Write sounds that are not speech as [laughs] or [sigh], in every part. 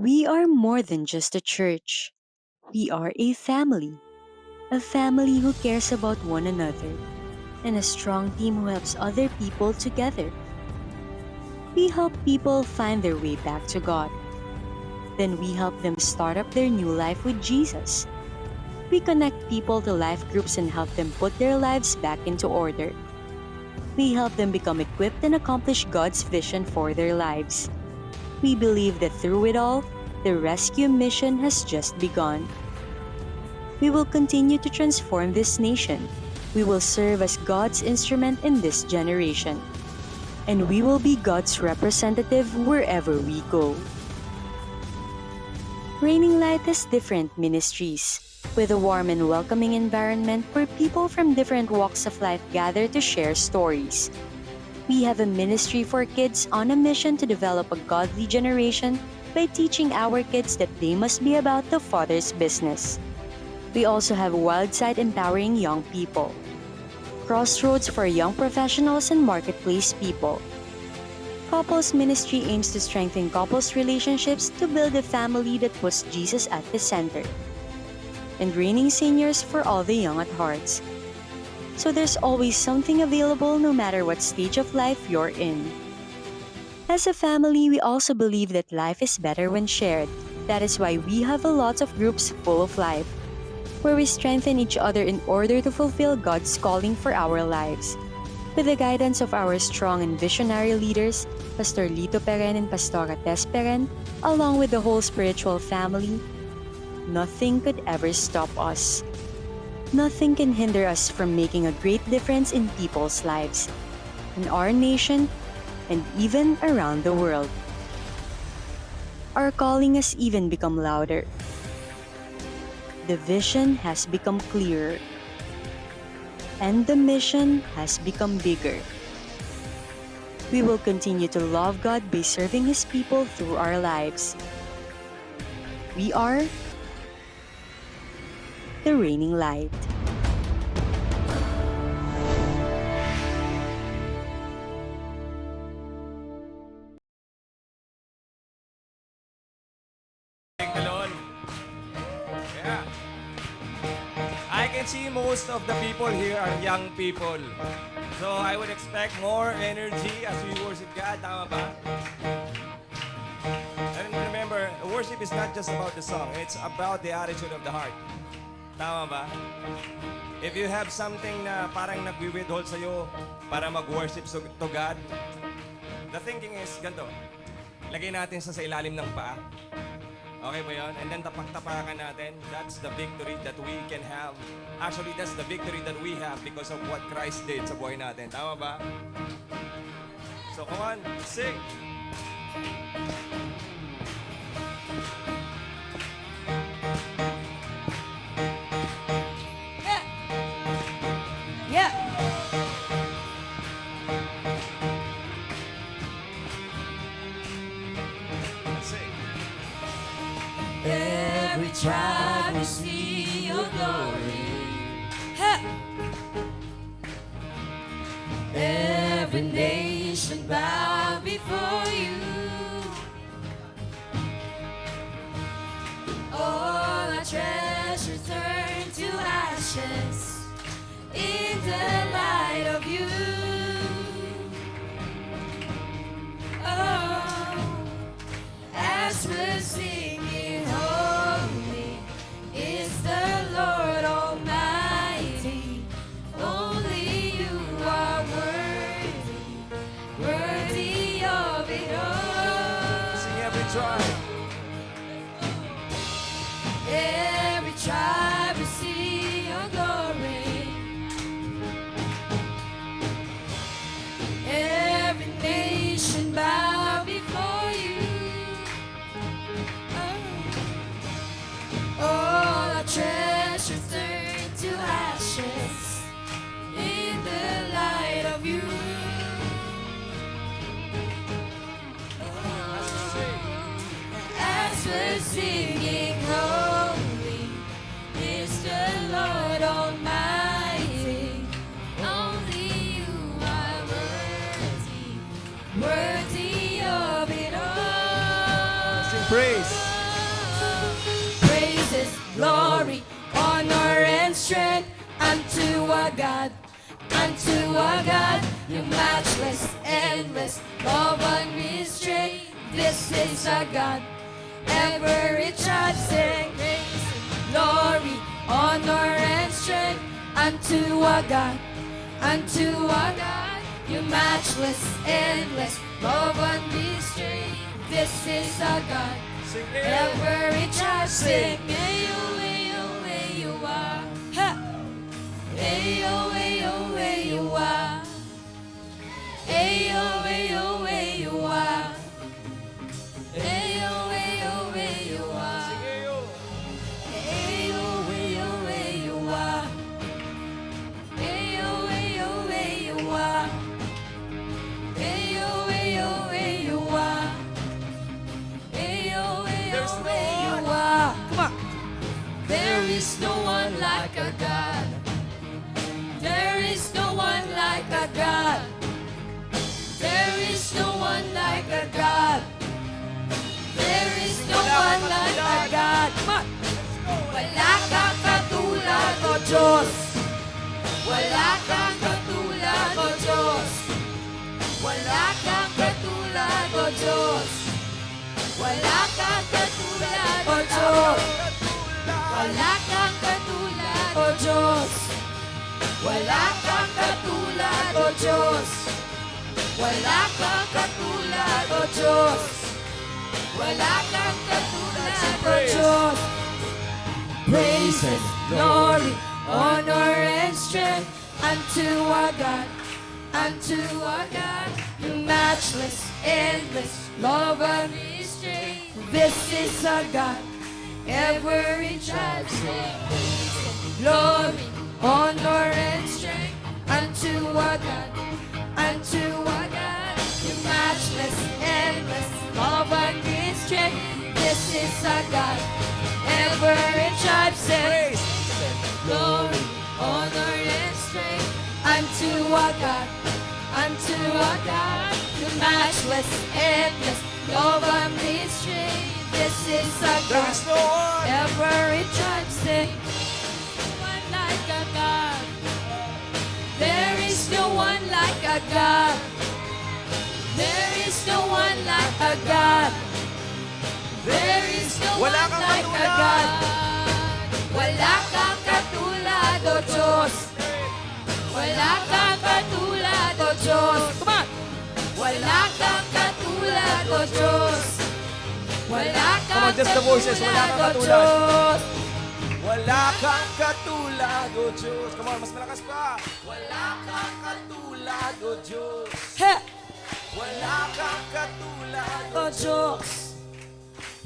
We are more than just a church. We are a family. A family who cares about one another and a strong team who helps other people together. We help people find their way back to God. Then we help them start up their new life with Jesus. We connect people to life groups and help them put their lives back into order. We help them become equipped and accomplish God's vision for their lives. We believe that through it all, the rescue mission has just begun. We will continue to transform this nation. We will serve as God's instrument in this generation. And we will be God's representative wherever we go. Raining Light has different ministries, with a warm and welcoming environment where people from different walks of life gather to share stories. We have a ministry for kids on a mission to develop a godly generation by teaching our kids that they must be about the Father's business. We also have Wildside empowering young people, Crossroads for young professionals and marketplace people. Couples Ministry aims to strengthen couples' relationships to build a family that puts Jesus at the center. And Raining Seniors for all the young at hearts. So there's always something available no matter what stage of life you're in. As a family, we also believe that life is better when shared. That is why we have a lot of groups full of life, where we strengthen each other in order to fulfill God's calling for our lives. With the guidance of our strong and visionary leaders, Pastor Lito Peren and Pastora Tess Peren, along with the whole spiritual family, nothing could ever stop us. Nothing can hinder us from making a great difference in people's lives, in our nation, and even around the world. Our calling has even become louder. The vision has become clearer. And the mission has become bigger. We will continue to love God by serving His people through our lives. We are the reigning light. Yeah. I can see most of the people here are young people. So I would expect more energy as we worship God. Tama ba? And remember, worship is not just about the song. It's about the attitude of the heart. Tama ba? If you have something na parang nagwi-withhold sa'yo para mag-worship to God, the thinking is ganito. Lagay natin sa sa ilalim ng paa. Okay ba yun? And then tapak-tapakan natin. That's the victory that we can have. Actually, that's the victory that we have because of what Christ did sa buhay natin. Tama ba? So come on, sing! Every to see your glory. Hey. Every nation bow Is our God, ever rich and sing. Glory, honor, and strength unto our God, unto our God, you matchless, endless, love unrestrained. This is our God. Every child sing, Ayo, ayo, ayo, ah. Ha! Ayo, ayo, ayo, ah. Ayo, ayo, ayo, ah. Is no one like a God. There is no one like a God. There is no one like a God. There is no one like a God. Wala kang katulad, O Diyos. Wala kang katulad, O Diyos. Wala kang katulad, O Diyos. Wala kang katulad, O Diyos. Wala kang Wala kang katulad, O Diyos. Wala kang katulad, O Diyos. Wala kang katulad, O Diyos. Praises, glory, honor, and strength unto our God, unto our God. You matchless, endless, love unrestrained. This is our God, ever in charge. Glory, honor, and strength unto our God, unto our God. You matchless, endless, love unrestrained. This is our God, ever in. Say, Praise. glory, honor, and strength unto our God, unto our God. You matchless, endless, love unrestrained. This is our God, is no one. ever in charge. Say, no one like a God. There is no one like a God. There is no Wala one like a katulad. God. Wala kang katulad, O Diyos. Wala kang katulad, O Diyos. Come on. Wala kang katulad, O Diyos. Wala kang Come on, just the voices. Wala kang katulad, O. Diyos. Wala kang katulad, O Diyos. Come on, mas malakas pa. Wala kang katulad, O Diyos. He! Wala kang katulad, O Diyos.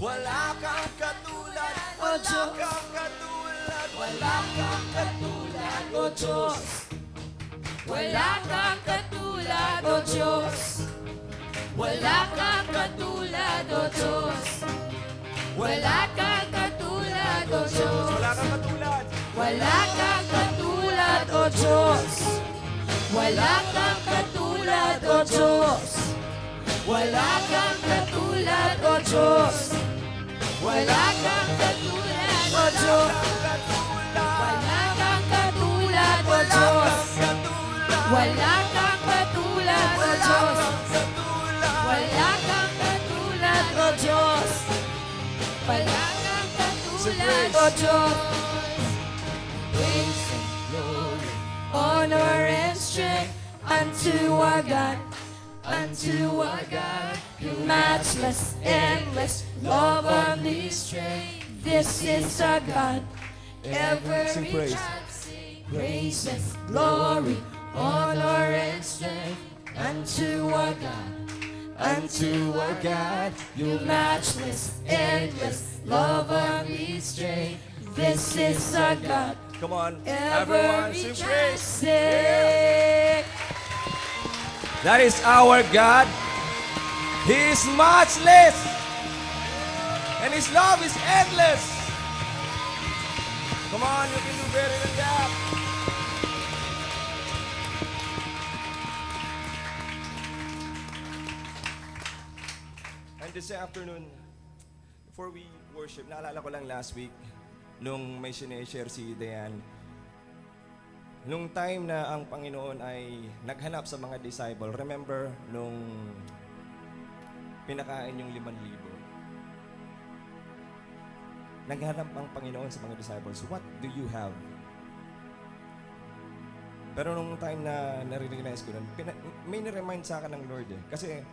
Wala kang katulad. O Wala Diyos. kang katulad. Wala kang katulad, O Diyos. Wala kang katulad, O Diyos. Wala kang katulad, O Diyos. Wala kang katulad, O Diyos. Wala kang katulad. Wala kang katulad, O Diyos. Wala kang katulad, O Diyos. Wala kang katulad, O Diyos. Wala kang katulad, O Diyos. Wala kang katulad, O Diyos. Wala kang katulad, O Diyos. Wala kang katulad, O Diyos. Wala kang katulad, O Praise and glory, honor and strength unto our God, unto our God. You matchless, endless, love unrestrained. This is our God. Every Sing praise. praises, glory, honor and strength unto our God. Unto our God, you matchless, endless. This is our God. Come on, Ever everyone, sing praise. That is our God. He is matchless. And His love is endless. Come on, you can do better than that. And this afternoon, before we worship, naalala ko lang last week, nung may sineshare si Dayan, nung time na ang Panginoon ay naghanap sa mga disciple, remember nung pinakain yung liman libo, naghanap ang Panginoon sa mga disciples, what do you have? Pero nung time na nare-realize ko nun, may niremind sa akin ng Lord eh. Kasi,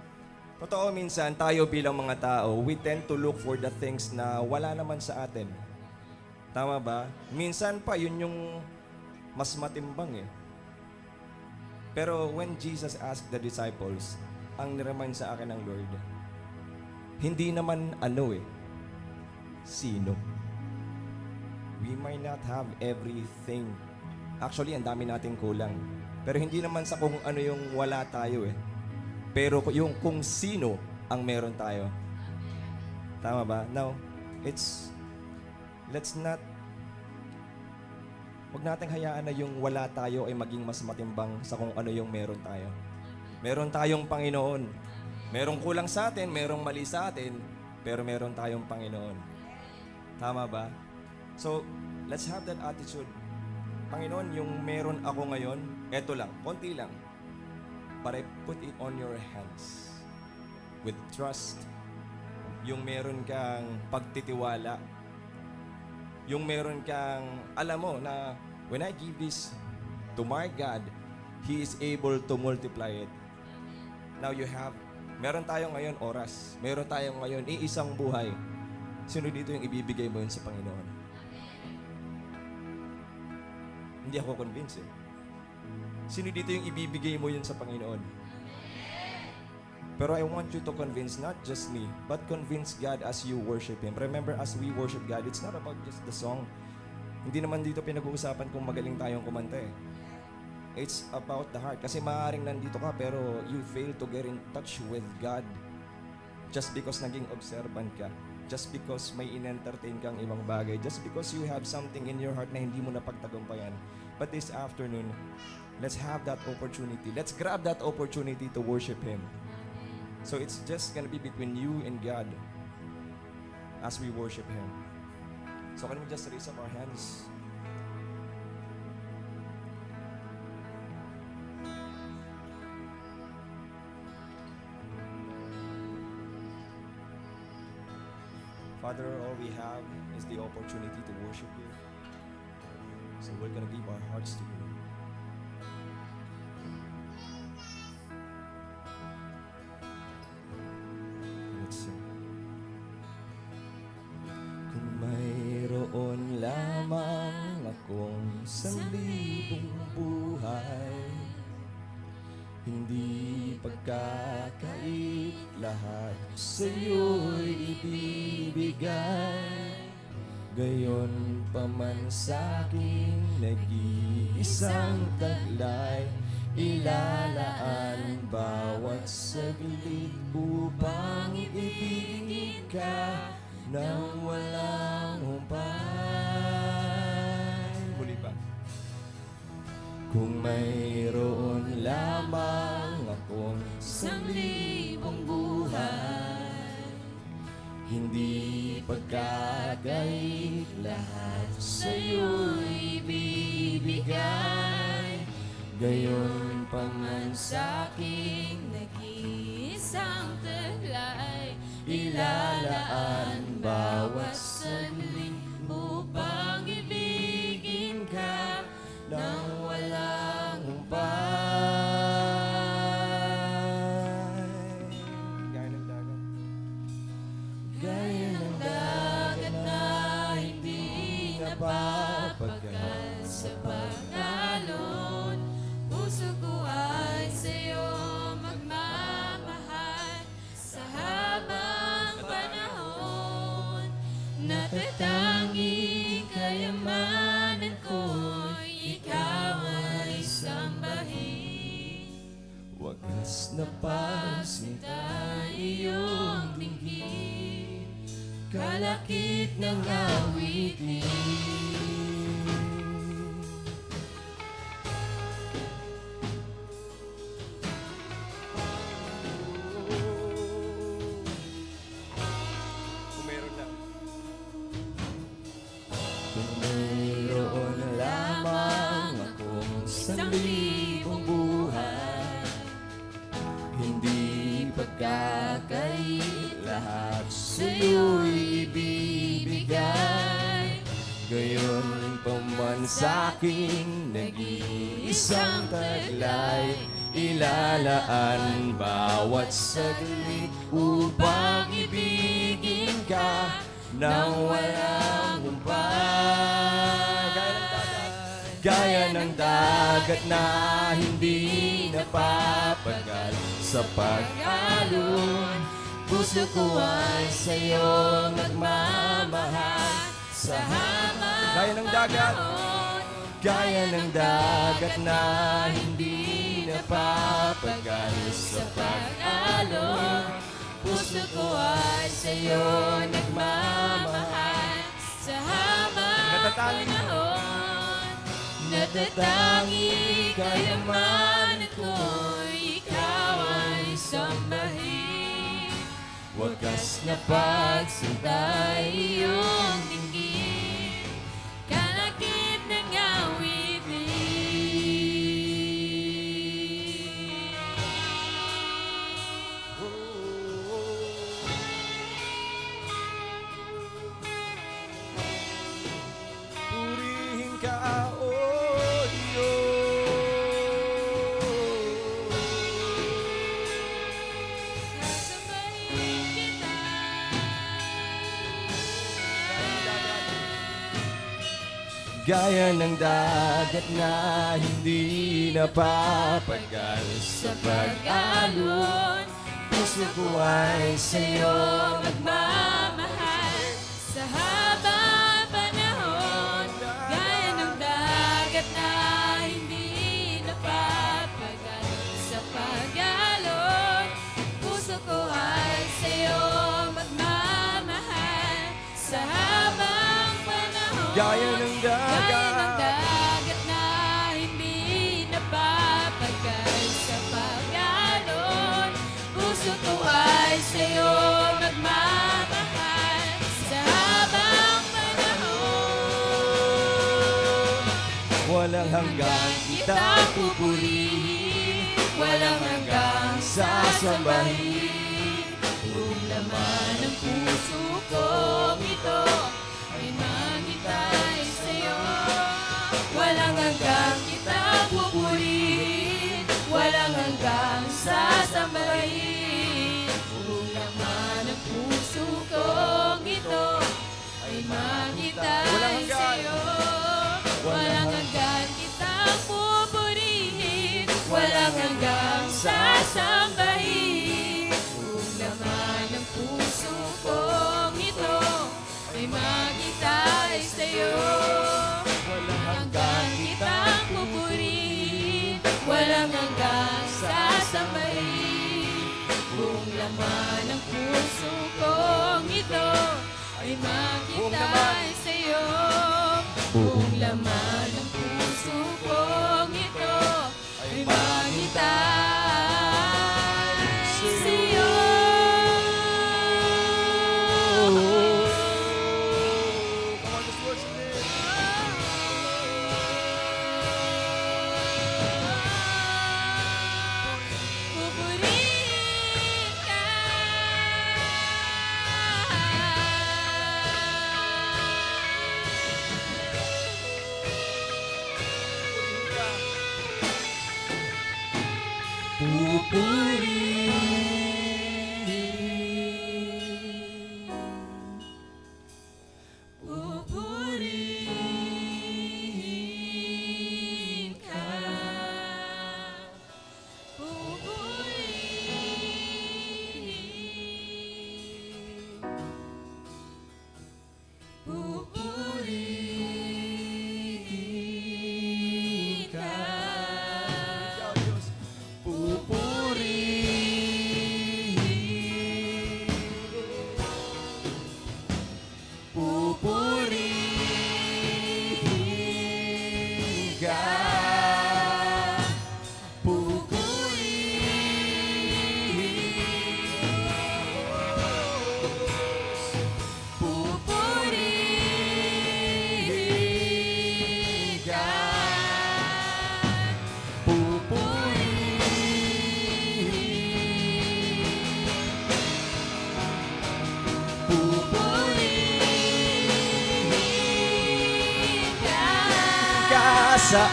totoo minsan, tayo bilang mga tao, we tend to look for the things na wala naman sa atin. Tama ba? Minsan pa, yun yung mas matimbang eh. Pero when Jesus asked the disciples, ang niremind sa akin ng Lord, hindi naman ano eh, sino. We might not have everything. Actually, ang dami nating kulang. Pero hindi naman sa kung ano yung wala tayo eh. Pero yung kung sino ang meron tayo. Tama ba? Now, it's, let's not, wag nating hayaan na yung wala tayo ay maging mas matimbang sa kung ano yung meron tayo. Meron tayong Panginoon. Merong kulang sa atin, merong mali sa atin, pero meron tayong Panginoon. Tama ba? So, let's have that attitude. Panginoon, yung meron ako ngayon, eto lang, konti lang. But I put it on your hands. With trust. Yung meron kang pagtitiwala. Yung meron kang, alam mo na when I give this to my God, He is able to multiply it. Now you have, meron tayo ngayon oras. Meron tayo ngayon iisang buhay. Sino dito yung ibibigay mo yun sa Panginoon? Hindi ako convinced eh. Sino dito yung ibibigay mo yun sa Panginoon? Pero I want you to convince not just me, but convince God as you worship Him. Remember, as we worship God, it's not about just the song. Hindi naman dito pinag-uusapan kung magaling tayong kumanta eh. It's about the heart. Kasi maaaring nandito ka pero you fail to get in touch with God just because naging observant ka. Just because may in-entertain kang ibang bagay. Just because you have something in your heart na hindi mo napagtagumpayan. But this afternoon, let's have that opportunity. Let's grab that opportunity to worship Him. So it's just gonna be between you and God as we worship Him. So can we just raise up our hands? Father, all we have is the opportunity to worship you. So we're gonna give our hearts to you. Saglit upang ibigin ka Nang walang humpay Gaya ng dagat na hindi napapagal sa pag-alon Puso ko ay sa'yo nagmamahal. Sa haba Gaya ng dagat. Gaya ng dagat na hindi napapagal sa pag-alon Puso ko ay sa'yo nagmamahal Sa Natatangi. panahon Natatangi kaya man ako'y ikaw ay sambahin Wagas na pagsinta iyong Gaya ng dagat na hindi napapagal sa pag-alon Puso ko ay sa'yo Magmamahal. Sa haba panahon Gaya ng dagat na hindi napapagal sa pag-alon Puso ko ay sa'yo magmamahal. Sa habang panahon Gaya ng dagat. Gaya ng dagat na hindi napapagal sa pag-alon Puso ko ay sa'yo magmamahal sa habang panahon. Walang hanggang kitang pupurihin. Walang hanggang sasambahin. Buong laman ng puso kong ito sasambahin. Kung laman ng puso kong Kung laman ng puso kong ito ay makitay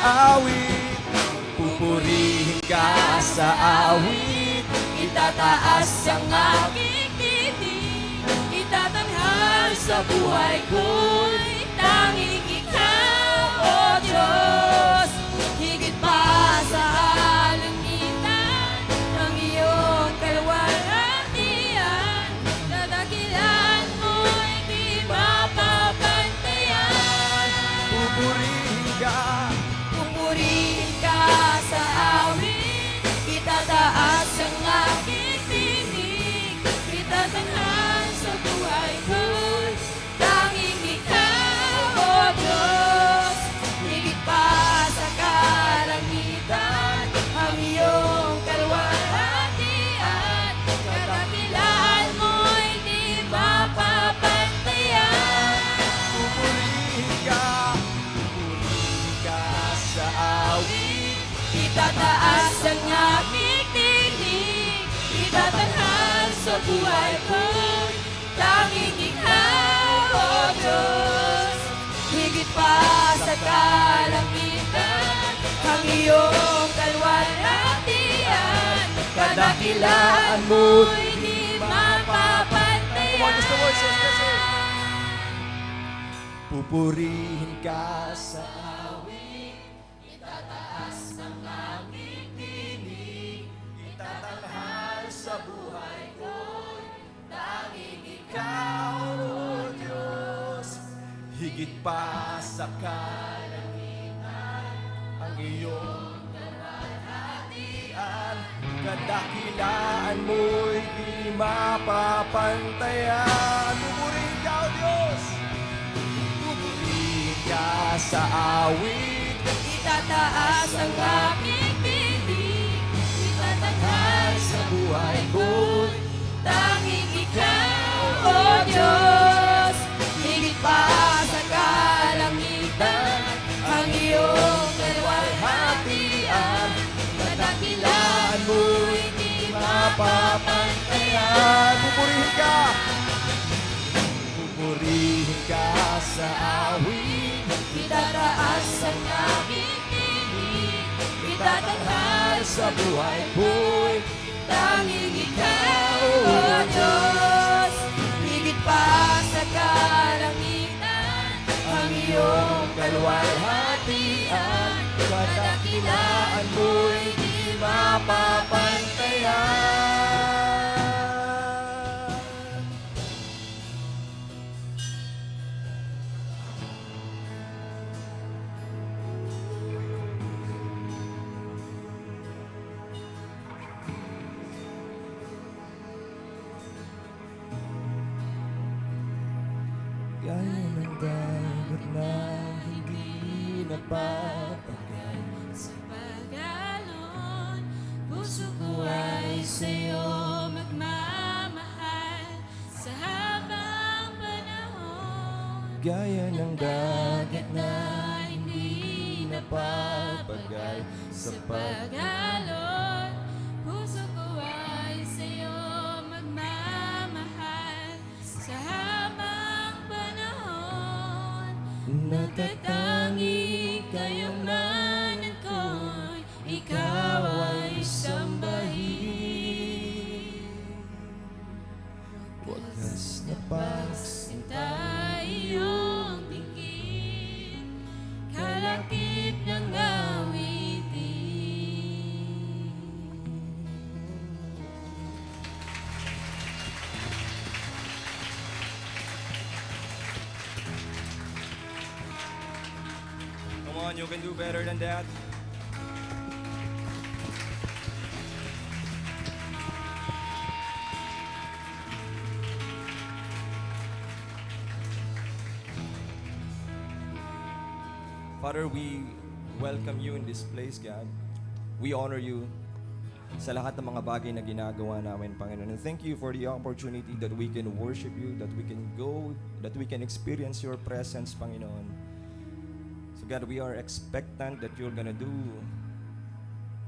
awit. Pupurihin ka sa awit. Itataas ang aking titig Itatanghal sa buhay ko'y buhay ko Tanging ikaw, O Diyos Higit pa sa kalangitan Ang iyong kalwalhatian Kadakilaan mo'y di mapapantayan. Pupurihin ka Higit pa sa kalangitan Ang iyong kamalhatian Kadakilaan mo'y di mapapantayan. Pupurihin ka, O Diyos. Pupurihin ka sa awit. Itataas ang aking tinig Itatanghal sa buhay ko'y Tanging ikaw, O Diyos di mapapantayan Pupurihin ka. Pupurihin ka sa awit. Itataas ang aking tinig Itatanghal sa buhay ko'y Tanging ikaw, O Diyos. Higit pa sa kalangitan Ang iyong kalwalhatian. Kadakilaan mo'y di mapapantayan dagat na hindi napapagay sa that. Father, we welcome you in this place, God. We honor you sa lahat ng mga bagay na ginagawa namin, Panginoon. And thank you for the opportunity that we can worship you, that we can go, that we can experience your presence, Panginoon. God, we are expectant that you're gonna do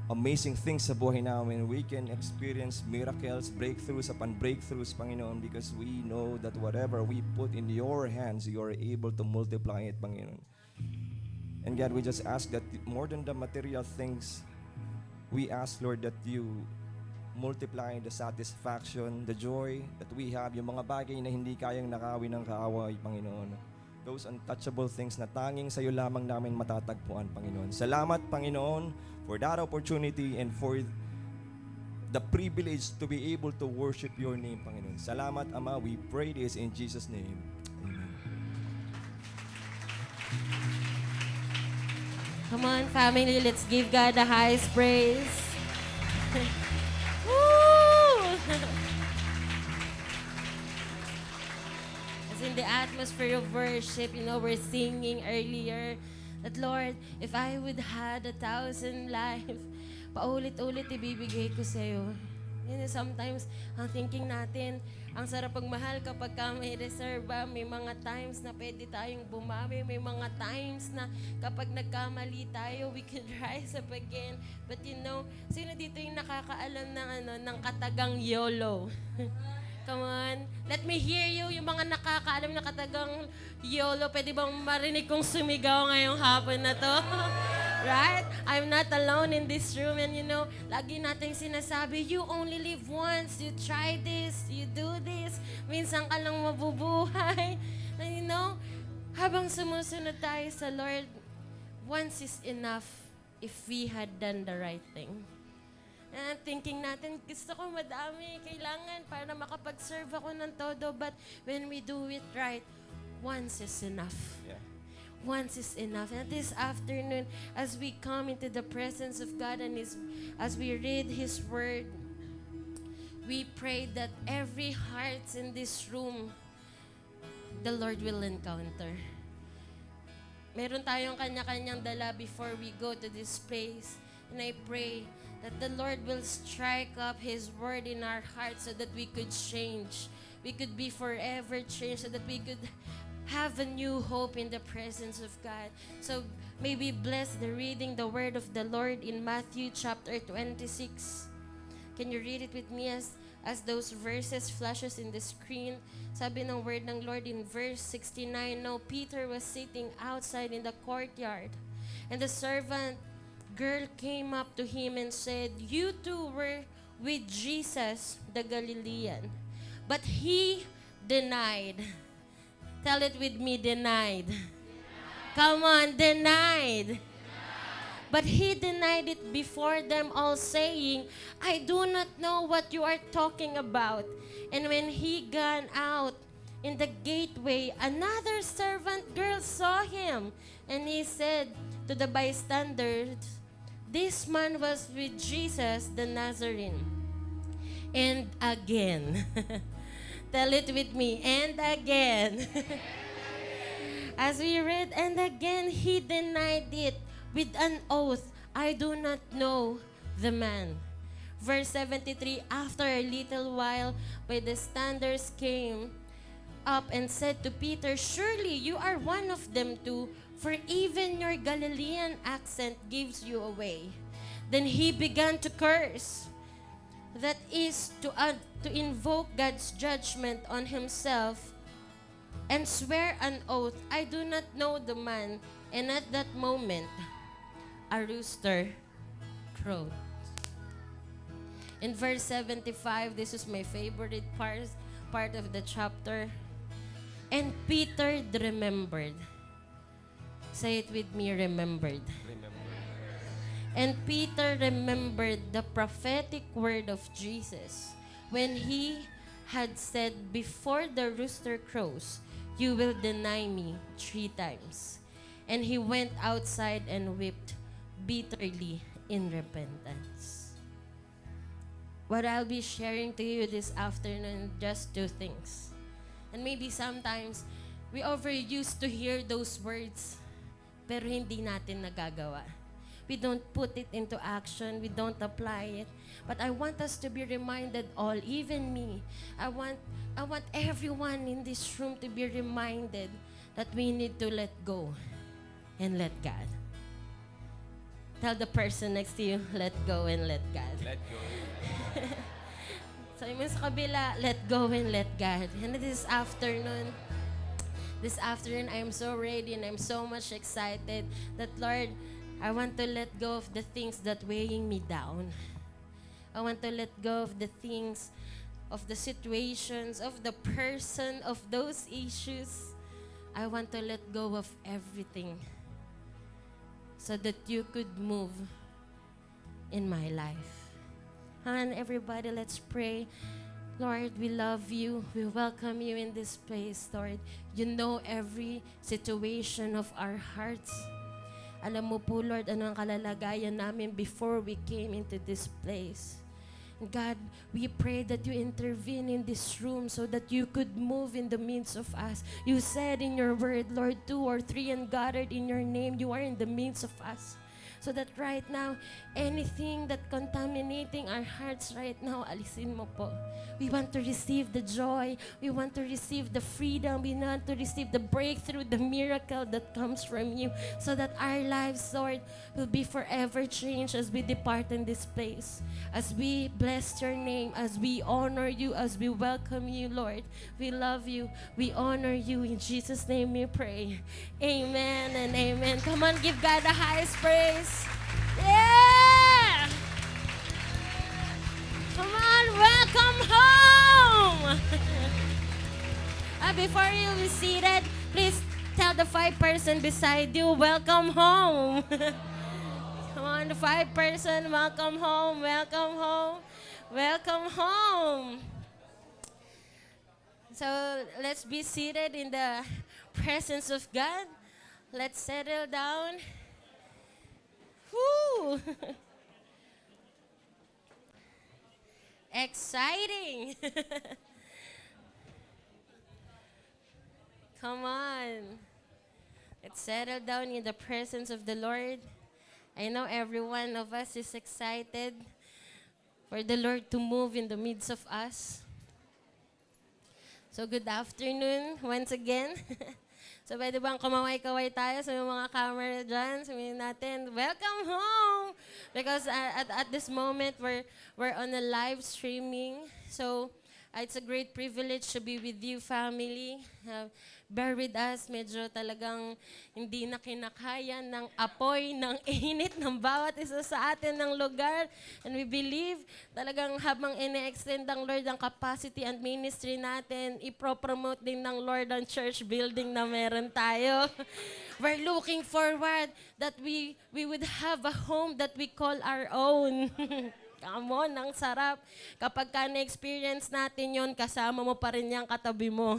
amazing things sa buhay namin. We can experience miracles, breakthroughs upon breakthroughs, Panginoon, because we know that whatever we put in your hands, you are able to multiply it, Panginoon. And God, we just ask that more than the material things, we ask, Lord, that you multiply the satisfaction, the joy that we have, yung mga bagay na hindi kayang nakawin ng kaaway, Panginoon. Those untouchable things na tanging sa iyo lamang namin matatagpuan, Panginoon. Salamat, Panginoon, for that opportunity and for the privilege to be able to worship your name, Panginoon. Salamat, Ama. We pray this in Jesus' name. Amen. Come on, family, let's give God the highest praise. [laughs] atmosphere of worship, you know, we're singing earlier that Lord, if I would had a thousand [laughs] life, paulit-ulit ibibigay ko sa'yo. You know, sometimes, ang thinking natin, ang sarap pagmahal kapag ka may reserva, may mga times na pwede tayong bumawi, may mga times na kapag nagkamali tayo, we can [laughs] rise up again. But you know, sino dito yung nakakaalam ng, ano, ng katagang YOLO? [laughs] Come on. Let me hear you, yung mga nakakaalam na katagang YOLO. Pwede bang marinig kong sumigaw ngayong hapon na to? [laughs] right? I'm not alone in this room. And you know, lagi nating sinasabi, you only live once. You try this, you do this. Minsan ka lang mabubuhay. [laughs] And you know, habang sumusunod tayo sa Lord, once is enough if we had done the right thing. And thinking natin, gusto ko madami, kailangan para makapag-serve ako ng todo. But when we do it right, once is enough. Yeah. Once is enough. And this afternoon, as we come into the presence of God and His, as we read His Word, we pray that every heart in this room, the Lord will encounter. Meron tayong kanya-kanyang dala before we go to this place. And I pray that the Lord will strike up His word in our hearts so that we could change. We could be forever changed so that we could have a new hope in the presence of God. So may we bless the reading the word of the Lord in Matthew chapter 26. Can you read it with me as as those verses flashes in the screen? Sabi ng word ng Lord in verse 69, Now Peter was sitting outside in the courtyard, and the servant girl came up to him and said, You too were with Jesus the Galilean. But he denied. [laughs] Tell it with me, denied. [laughs] Come on, denied. [laughs] But he denied it before them all, saying, I do not know what you are talking about. And when he gone out in the gateway, another servant girl saw him. And he said to the bystanders, This man was with Jesus the Nazarene. And again, [laughs] tell it with me, and again. [laughs] As we read, and again he denied it with an oath, I do not know the man. Verse 73 After a little while, by the standards came up and said to Peter, Surely you are one of them too, for even your Galilean accent gives you away. Then he began to curse. That is to, uh, to invoke God's judgment on himself and swear an oath, I do not know the man. And at that moment, a rooster crowed. In verse 75, this is my favorite part, part of the chapter. And Peter remembered. Say it with me, remembered. Remember. And Peter remembered the prophetic word of Jesus when he had said, Before the rooster crows, you will deny me three times. And he went outside and wept bitterly in repentance. What I'll be sharing to you this afternoon, just two things. And maybe sometimes we overused to hear those words, pero hindi natin nagagawa. We don't put it into action. We don't apply it. But I want us to be reminded all, even me. I want I want everyone in this room to be reminded that we need to let go and let God. Tell the person next to you, let go and let God. Let go. [laughs] Sa so, sa kabila, let go and let God. And this afternoon, this afternoon, I am so ready and I'm so much excited that, Lord, I want to let go of the things that weighing me down. I want to let go of the things, of the situations, of the person, of those issues. I want to let go of everything so that you could move in my life. And everybody, let's pray. Lord, we love you. We welcome you in this place, Lord. You know every situation of our hearts. Alam mo po, Lord, ano ang kalalagayan namin before we came into this place. God, we pray that you intervene in this room so that you could move in the midst of us. You said in your word, Lord, two or three and gathered in your name, you are in the midst of us. So that right now, anything that contaminating our hearts right now, alisin mo po. We want to receive the joy. We want to receive the freedom. We want to receive the breakthrough, the miracle that comes from you. So that our lives, Lord, will be forever changed as we depart in this place. As we bless your name, as we honor you, as we welcome you, Lord. We love you. We honor you. In Jesus' name we pray. Amen and amen. Come on, give God the highest praise. Yeah! Come on, welcome home! Ah, [laughs] before you be seated, please tell the five person beside you, welcome home. [laughs] Come on, the five person, welcome home, welcome home, welcome home. So let's be seated in the presence of God. Let's settle down. Woo! [laughs] Exciting! [laughs] Come on. Let's settle down in the presence of the Lord. I know every one of us is excited for the Lord to move in the midst of us. So good afternoon once again. [laughs] so pwede bang kumaway-kaway tayo sa mga camera dyan? Sabihin natin, welcome home! Because uh, at, at this moment, we're, we're on a live streaming. So uh, it's a great privilege to be with you, family. Uh, bear with us. Medyo talagang hindi na kinakaya ng apoy, ng [laughs] init ng bawat isa sa atin ng lugar. And we believe talagang habang ine-extend ng Lord ang capacity and ministry natin, ipro-promote din ng Lord ang church building na meron tayo. [laughs] We're looking forward that we we would have a home that we call our own. [laughs] Come on, ang sarap. Kapag ka na-experience natin yon kasama mo pa rin yung katabi mo.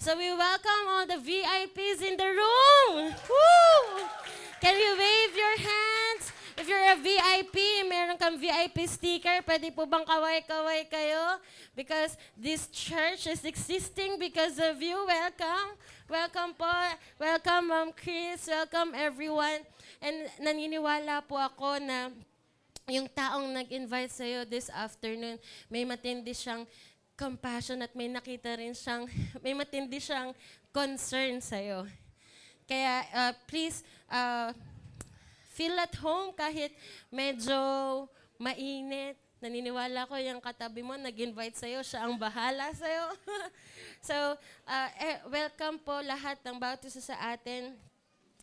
So we welcome all the VIPs in the room. Woo! Can you wave your hands? If you're a VIP, meron kang VIP sticker, pwede po bang kaway-kaway kayo? Because this church is existing because of you. Welcome. Welcome po. Welcome, Ma'am Chris. Welcome, everyone. And naniniwala po ako na yung taong nag-invite sa'yo this afternoon, may matindi siyang compassion at may nakita rin siyang, [laughs] may matindi siyang concern sa'yo. Kaya uh, please, uh, feel at home kahit medyo mainit. Naniniwala ko yung katabi mo, nag-invite sa'yo, siya ang bahala sa'yo. [laughs] so, uh, eh, welcome po lahat ng bawat isa sa atin.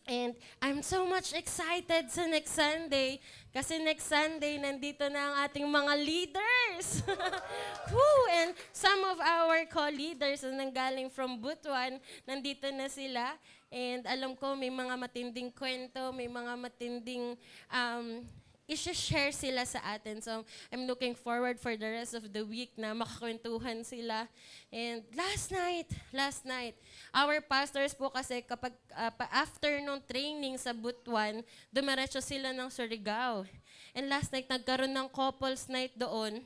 And I'm so much excited sa next Sunday. Kasi next Sunday, nandito na ang ating mga leaders. [laughs] Woo! And some of our co-leaders na nanggaling from Butuan, nandito na sila. And alam ko, may mga matinding kwento, may mga matinding um, i-share sila sa atin. So, I'm looking forward for the rest of the week na makakwentuhan sila. And last night, last night, our pastors po kasi kapag uh, after nung training sa Butuan, dumiretso sila ng Surigao. And last night, nagkaroon ng couples night doon.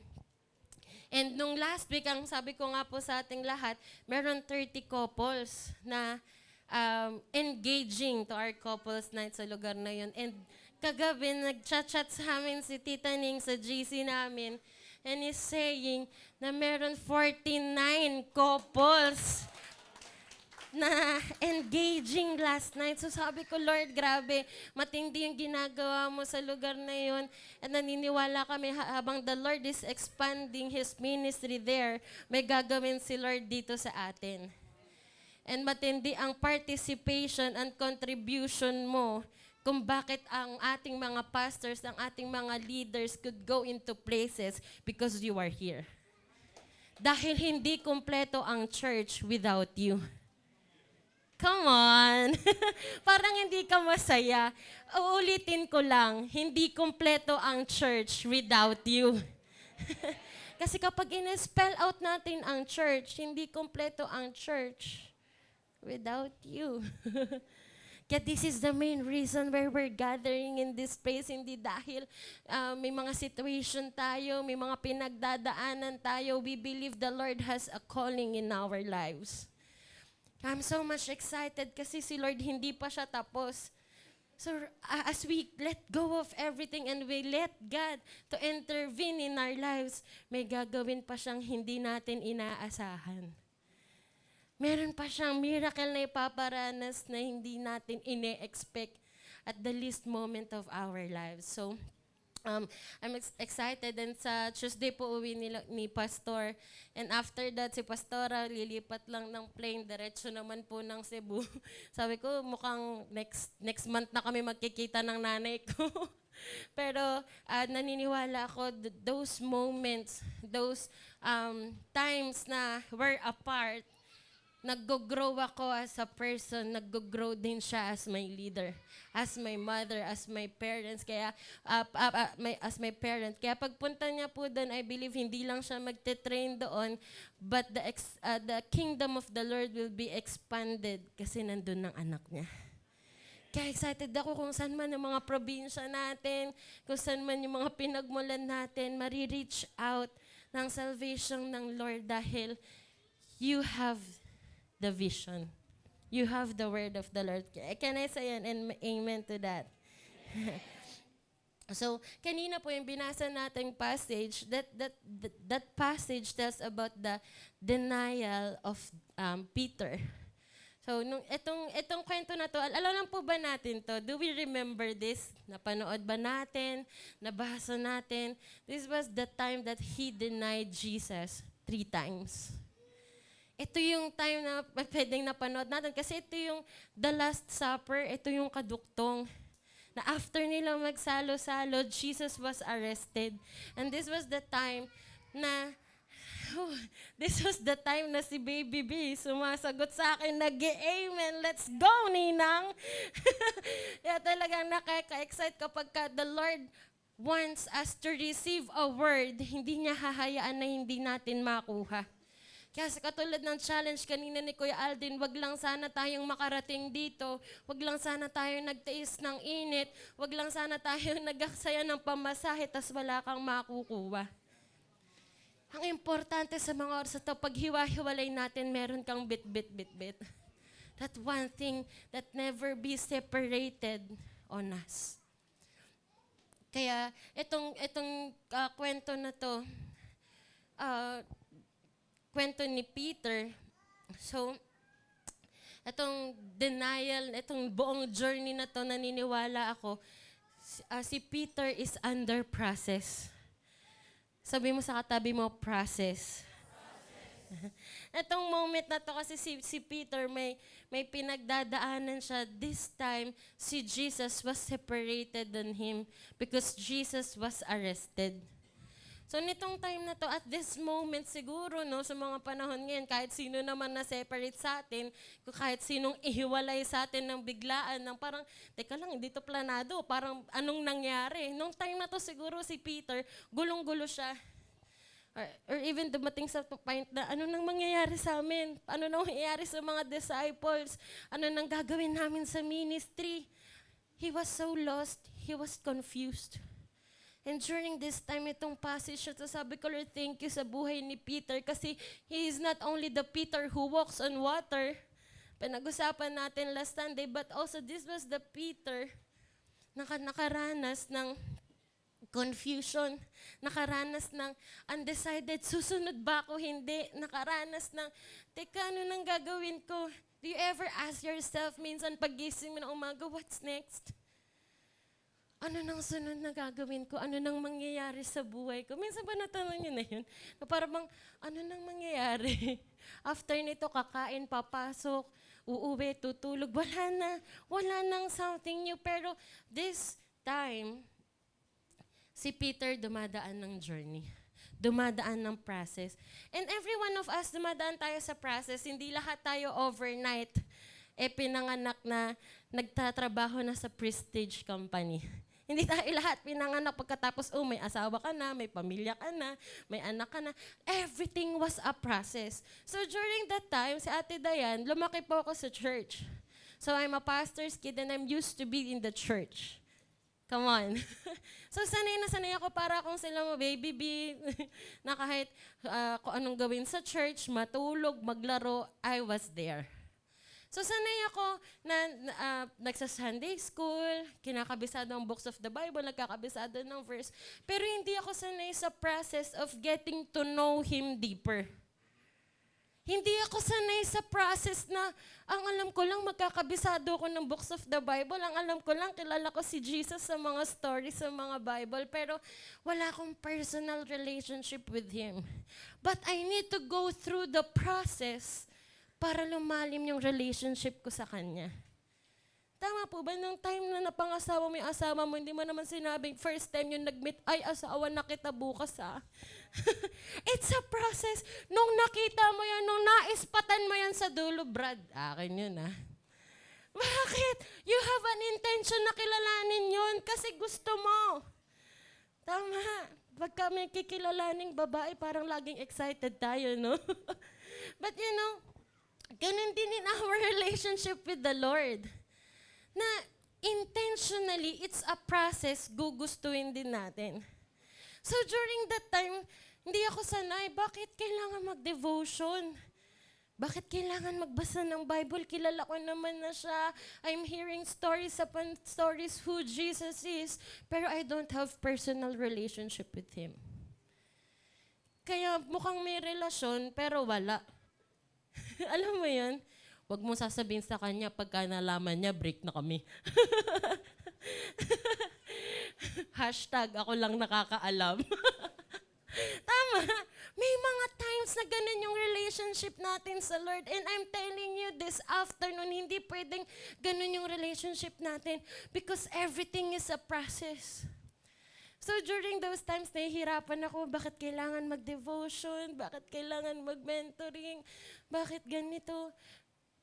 And nung last week, ang sabi ko nga po sa ating lahat, meron 30 couples na um, engaging to our couples night sa lugar na yun. And kagabi, nag-chat-chat sa amin si Tita Ning sa GC namin. And he's saying na meron 49 couples na engaging last night. So sabi ko, Lord, grabe, matindi yung ginagawa mo sa lugar na yun. At naniniwala kami habang the Lord is expanding His ministry there, may gagawin si Lord dito sa atin. and matindi ang participation and contribution mo kung bakit ang ating mga pastors, ang ating mga leaders could go into places because you are here. Dahil hindi kumpleto ang church without you. Come on. [laughs] Parang hindi ka masaya. Uulitin ko lang, hindi kumpleto ang church without you. [laughs] Kasi kapag in-spell out natin ang church, hindi kumpleto ang church without you. [laughs] Kaya this is the main reason where we're gathering in this place. Hindi dahil uh, may mga situation tayo, may mga pinagdadaanan tayo. We believe the Lord has a calling in our lives. I'm so much excited kasi si Lord hindi pa siya tapos. So uh, as we let go of everything and we let God to intervene in our lives, may gagawin pa siyang hindi natin inaasahan. Meron pa siyang miracle na ipaparanas na hindi natin ine-expect at the least moment of our lives. So, um, I'm ex- excited and sa Tuesday po uwi nila, ni Pastor. And after that, si Pastora lilipat lang ng plane, diretso naman po ng Cebu. [laughs] Sabi ko, mukhang next next month na kami magkikita ng nanay ko. [laughs] Pero ah, naniniwala ako, th- those moments, those um, times na we're apart, nag-grow ako as a person, nag-grow din siya as my leader, as my mother, as my parents, kaya uh, uh, uh, my, as my parent. Kaya pagpunta niya po doon, I believe hindi lang siya magte-train doon, but the ex, uh, the kingdom of the Lord will be expanded kasi nandun ng anak niya. Kaya excited ako kung saan man yung mga probinsya natin, kung saan man yung mga pinagmulan natin, marireach out ng salvation ng Lord dahil you have the vision. You have the word of the Lord. Can I say an amen to that? [laughs] so, kanina po yung binasa nating passage, that, that, that, that passage tells about the denial of um, Peter. So, nung itong, itong kwento na to, al- alam lang po ba natin to? Do we remember this? Napanood ba natin? Nabasa natin? This was the time that he denied Jesus three times. Ito yung time na pwedeng napanood natin kasi ito yung the last supper, ito yung kaduktong na after nila magsalo-salo, Jesus was arrested. And this was the time na this was the time na si Baby B sumasagot sa akin, nag amen let's go, Ninang! [laughs] Kaya talagang nakaka-excite kapag ka the Lord wants us to receive a word, hindi niya hahayaan na hindi natin makuha. Kaya sa katulad ng challenge kanina ni Kuya Aldin, wag lang sana tayong makarating dito, wag lang sana tayong nagtiis ng init, wag lang sana tayong [laughs] nagaksaya ng pamasahe, tas wala kang makukuha. Ang importante sa mga oras ito, pag hiwa-hiwalay natin, meron kang bit-bit-bit-bit. [laughs] That one thing that never be separated on us. Kaya itong, itong ah, kwento na to, ah, kwento ni Peter, so, itong denial, itong buong journey na to, naniniwala ako, ah, si Peter is under process. Sabi mo sa katabi mo, process. [laughs] Itong moment na to kasi si, si Peter may, may pinagdadaanan siya. This time, si Jesus was separated than him because Jesus was arrested. So nitong time na to, at this moment siguro, no, sa mga panahon ngayon, kahit sino naman na separate sa atin, kahit sinong ihiwalay sa atin ng biglaan, ng parang, teka lang, hindi to planado, parang anong nangyari? Nung time na to siguro si Peter, gulong-gulo siya. Or, or even dumating sa point na ano nang mangyayari sa amin? Ano nang mangyayari sa mga disciples? Ano nang gagawin namin sa ministry? He was so lost. He was confused. And during this time, itong passage na sabi ko, Lord, thank you sa buhay ni Peter kasi he is not only the Peter who walks on water, pinag-usapan natin last Sunday, but also this was the Peter na ka- nakaranas ng confusion, nakaranas ng undecided, susunod ba ako, hindi, nakaranas ng, teka, ano nang gagawin ko? Do you ever ask yourself, minsan pagising mo ng umaga, what's next? Ano nang sunod na gagawin ko? Ano nang mangyayari sa buhay ko? Minsan ba natanong niyo na yun? Na parang bang, ano nang mangyayari? [laughs] After nito, kakain, papasok, uuwi, tutulog. Wala na. Wala nang something new. Pero this time, si Peter dumadaan ng journey. Dumadaan ng process. And every one of us, dumadaan tayo sa process. Hindi lahat tayo overnight eh pinanganak na nagtatrabaho na sa prestige company. Hindi tayo lahat pinanganak pagkatapos, oh, may asawa ka na, may pamilya ka na, may anak ka na. Everything was a process. So during that time, si Ate Dayan, lumaki po ako sa church. So I'm a pastor's kid and I'm used to be in the church. Come on. [laughs] so sanay na sanay ako para akong sila mo baby bee [laughs] na kahit ah, kung anong gawin sa church, matulog, maglaro, I was there. So sanay ako na uh, nagsa-Sunday school, kinakabisado ang books of the Bible, nagkakabisado ng verse, pero hindi ako sanay sa process of getting to know Him deeper. Hindi ako sanay sa process na ang alam ko lang magkakabisado ko ng books of the Bible. Ang alam ko lang kilala ko si Jesus sa mga stories sa mga Bible pero wala akong personal relationship with Him. But I need to go through the process para lumalim yung relationship ko sa Kanya. Tama po ba? Nung time na napangasawa mo yung asawa mo, hindi mo naman sinabing first time yung nag-meet, ay asawa na kita bukas ha. [laughs] It's a process. Nung nakita mo yan, nung naispatan mo yan sa dulo, Brad, akin yun ha. Bakit? You have an intention na kilalanin yun kasi gusto mo. Tama. Pag kami kikilalaning babae, parang laging excited tayo, no? [laughs] But you know, ganun din in our [laughs] relationship with the Lord. Na intentionally, it's a process, gugustuhin din natin. So during that time, hindi ako sanay, bakit kailangan mag-devotion? Bakit kailangan magbasa ng Bible? Kilala ko naman na siya. I'm hearing stories upon stories who Jesus is, pero I don't have personal relationship with Him. Kaya mukhang may relasyon, pero wala. [laughs] Alam mo yun? Huwag mo sasabihin sa kanya pagka nalaman niya, break na kami. [laughs] Hashtag, ako lang nakakaalam. [laughs] Tama. May mga times na ganun yung relationship natin sa Lord. And I'm telling you this afternoon, hindi pwedeng ganun yung relationship natin because everything is a process. So during those times, nahihirapan ako, bakit kailangan mag-devotion, bakit kailangan mag-mentoring, bakit ganito.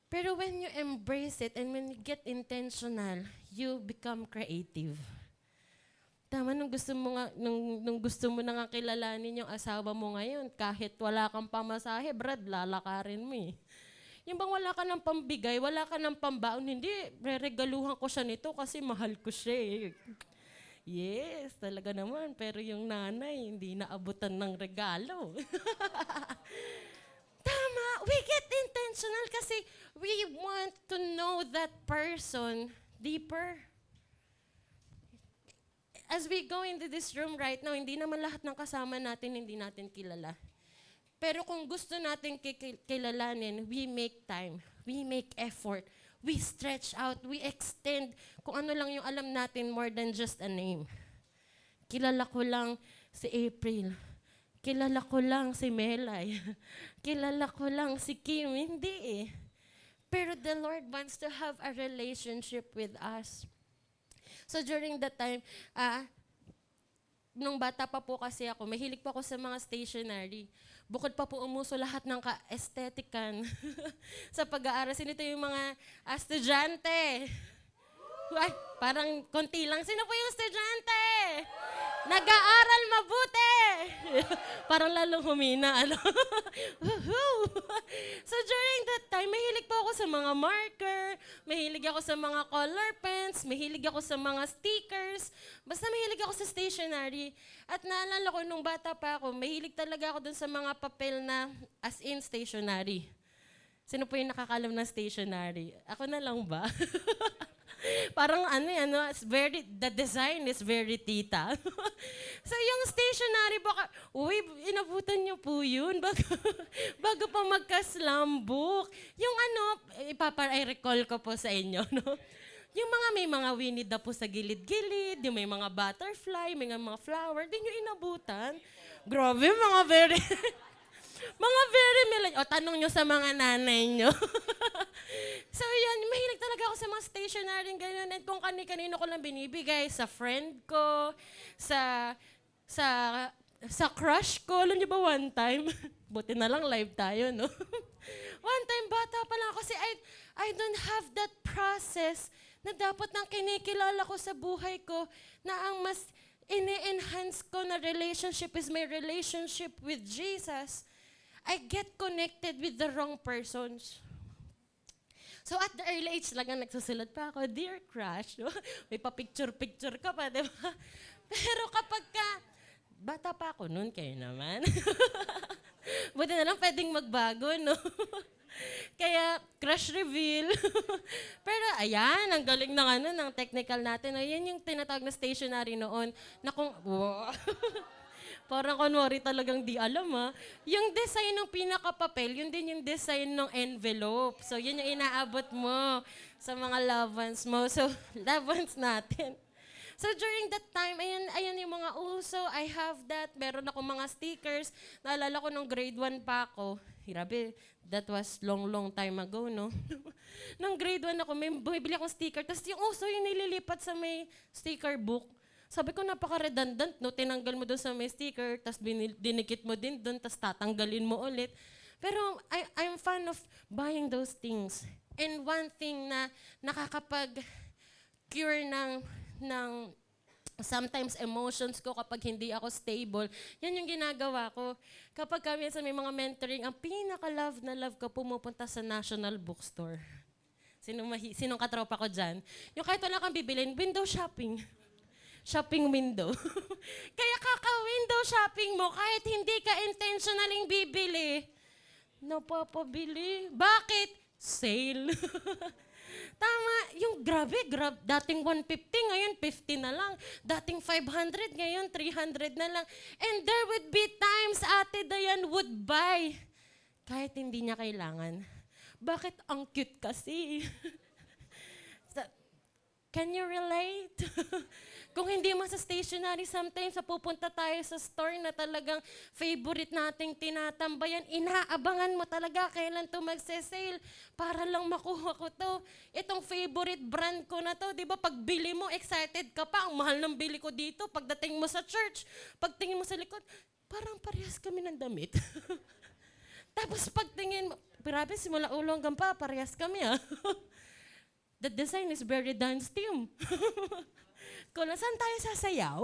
Pero when you embrace it and when you get intentional, you become creative. Tama, nung gusto mo nga, nung, nung gusto mo na nga kilalanin yung asawa mo ngayon, kahit wala kang pamasahe, Brad, lalakarin mo eh. Yung bang wala ka ng pambigay, wala ka ng pambaon, hindi, reregaluhan ko siya nito kasi mahal ko siya eh. Yes, talaga naman. Pero yung nanay, hindi naabutan ng regalo. [laughs] Tama, we get intentional kasi we want to know that person deeper. As we go into this room right now, hindi naman lahat ng kasama natin hindi natin kilala. Pero kung gusto natin kiki- kilalanin, we make time, we make effort, we stretch out, we extend kung ano lang yung alam natin more than just a name. Kilala ko lang si April. Kilala ko lang si Melay. [laughs] Kilala ko lang si Kim. Hindi eh. Pero the Lord wants to have a relationship with us. So during that time, ah, nung bata pa po kasi ako, mahilig pa ako sa mga stationery. Bukod pa po umuso lahat ng ka-aesthetican [laughs] sa pag-aaral. Sino ito yung mga estudyante? Ay, parang konti lang. Sino po yung estudyante? Nag-aaral mabuti. [laughs] parang lalong humina. Ano? [laughs] So during that time, mahilig po ako sa mga marker, mahilig ako sa mga color pens, mahilig ako sa mga stickers, basta mahilig ako sa stationery. At naalala ko, nung bata pa ako, mahilig talaga ako dun sa mga papel na as in stationery. Sino po yung nakakalam ng stationery? Ako na lang ba? [laughs] Parang ano yan, no? It's very, the design is very tita. [laughs] so yung stationery, baka, uy, inabutan niyo po yun [laughs] bago, bago pa magka-slam book. Yung ano, ipapa-recall ko po sa inyo, no? Yung mga may mga the Pooh sa gilid-gilid, yung may mga butterfly, may mga flower, di nyo inabutan. Grabe, mga very... mga very millennial. O, tanong nyo sa mga nanay nyo. [laughs] so, yun, mahilig talaga ako sa mga stationery, ganyan. And kung kani-kanino ko lang binibigay, sa friend ko, sa, sa, sa crush ko. Alam niyo ba one time? [laughs] Buti na lang live tayo, no? [laughs] one time, bata pa lang kasi I, I don't have that process na dapat nang kinikilala ko sa buhay ko na ang mas ini-enhance ko na relationship is my relationship with Jesus. I get connected with the wrong persons. So at the early age lang nagsusulat pa ako, Dear Crush, no? [laughs] may pa-picture-picture ka pa, di ba? [laughs] Pero kapag ka, bata pa ako noon, kayo naman. [laughs] Buti na lang pwedeng magbago, no? Kaya, crush reveal. Pero ayan, ang galing ng ano, ng technical natin. No? Yan yung tinatawag na stationery noon. Na kung. Parang kunwari talagang di alam ha. Yung design ng pinakapapel, yun din yung design ng envelope. So, yun yung inaabot mo sa mga loved ones mo. So, [laughs] loved ones natin. So during that time, ayan, ayan yung mga uso. I have that. Meron ako mga stickers. Naalala ko nung grade 1 pa ako. Grabe, that was long, long time ago, no? [laughs] nung grade 1 ako, may bumibili akong sticker. Tapos yung uso yung nililipat sa may sticker book. Sabi ko, napaka-redundant, no? Tinanggal mo doon sa may sticker, tapos dinikit mo din doon, tapos tatanggalin mo ulit. Pero I, I'm fan of buying those things. And one thing na nakakapag-cure ng, ng sometimes emotions ko kapag hindi ako stable, yan yung ginagawa ko. Kapag kami sa may mga mentoring, ang pinaka-love na love ko pumupunta sa National Bookstore. Sino mahi, sinong katropa ko dyan? Yung kahit wala kang bibilin, window shopping. Shopping window. [laughs] Kaya kaka-window shopping mo, kahit hindi ka intentionaling bibili, napapabili. Bakit? Sale. [laughs] Tama, yung grabe, grab, dating 150, ngayon 50 na lang. Dating 500, ngayon 300 na lang. And there would be times Ate Dayan would buy kahit hindi niya kailangan. Bakit ang cute kasi? [laughs] Can you relate? Kung hindi mo sa stationery, sometimes sa pupunta tayo sa store na talagang favorite nating tinatambayan, inaabangan mo talaga kailan to magse-sale para lang makuha ko to. Itong favorite brand ko na to, di ba? Pag bili mo, excited ka pa. Ang mahal ng bili ko dito. Pagdating mo sa church, pagtingin mo sa likod, parang parehas kami ng damit. [laughs] Tapos pagtingin mo, grabe, simula ulo hanggang pa, parehas kami ah. [laughs] The design is very dance team. [laughs] Kung saan tayo sasayaw?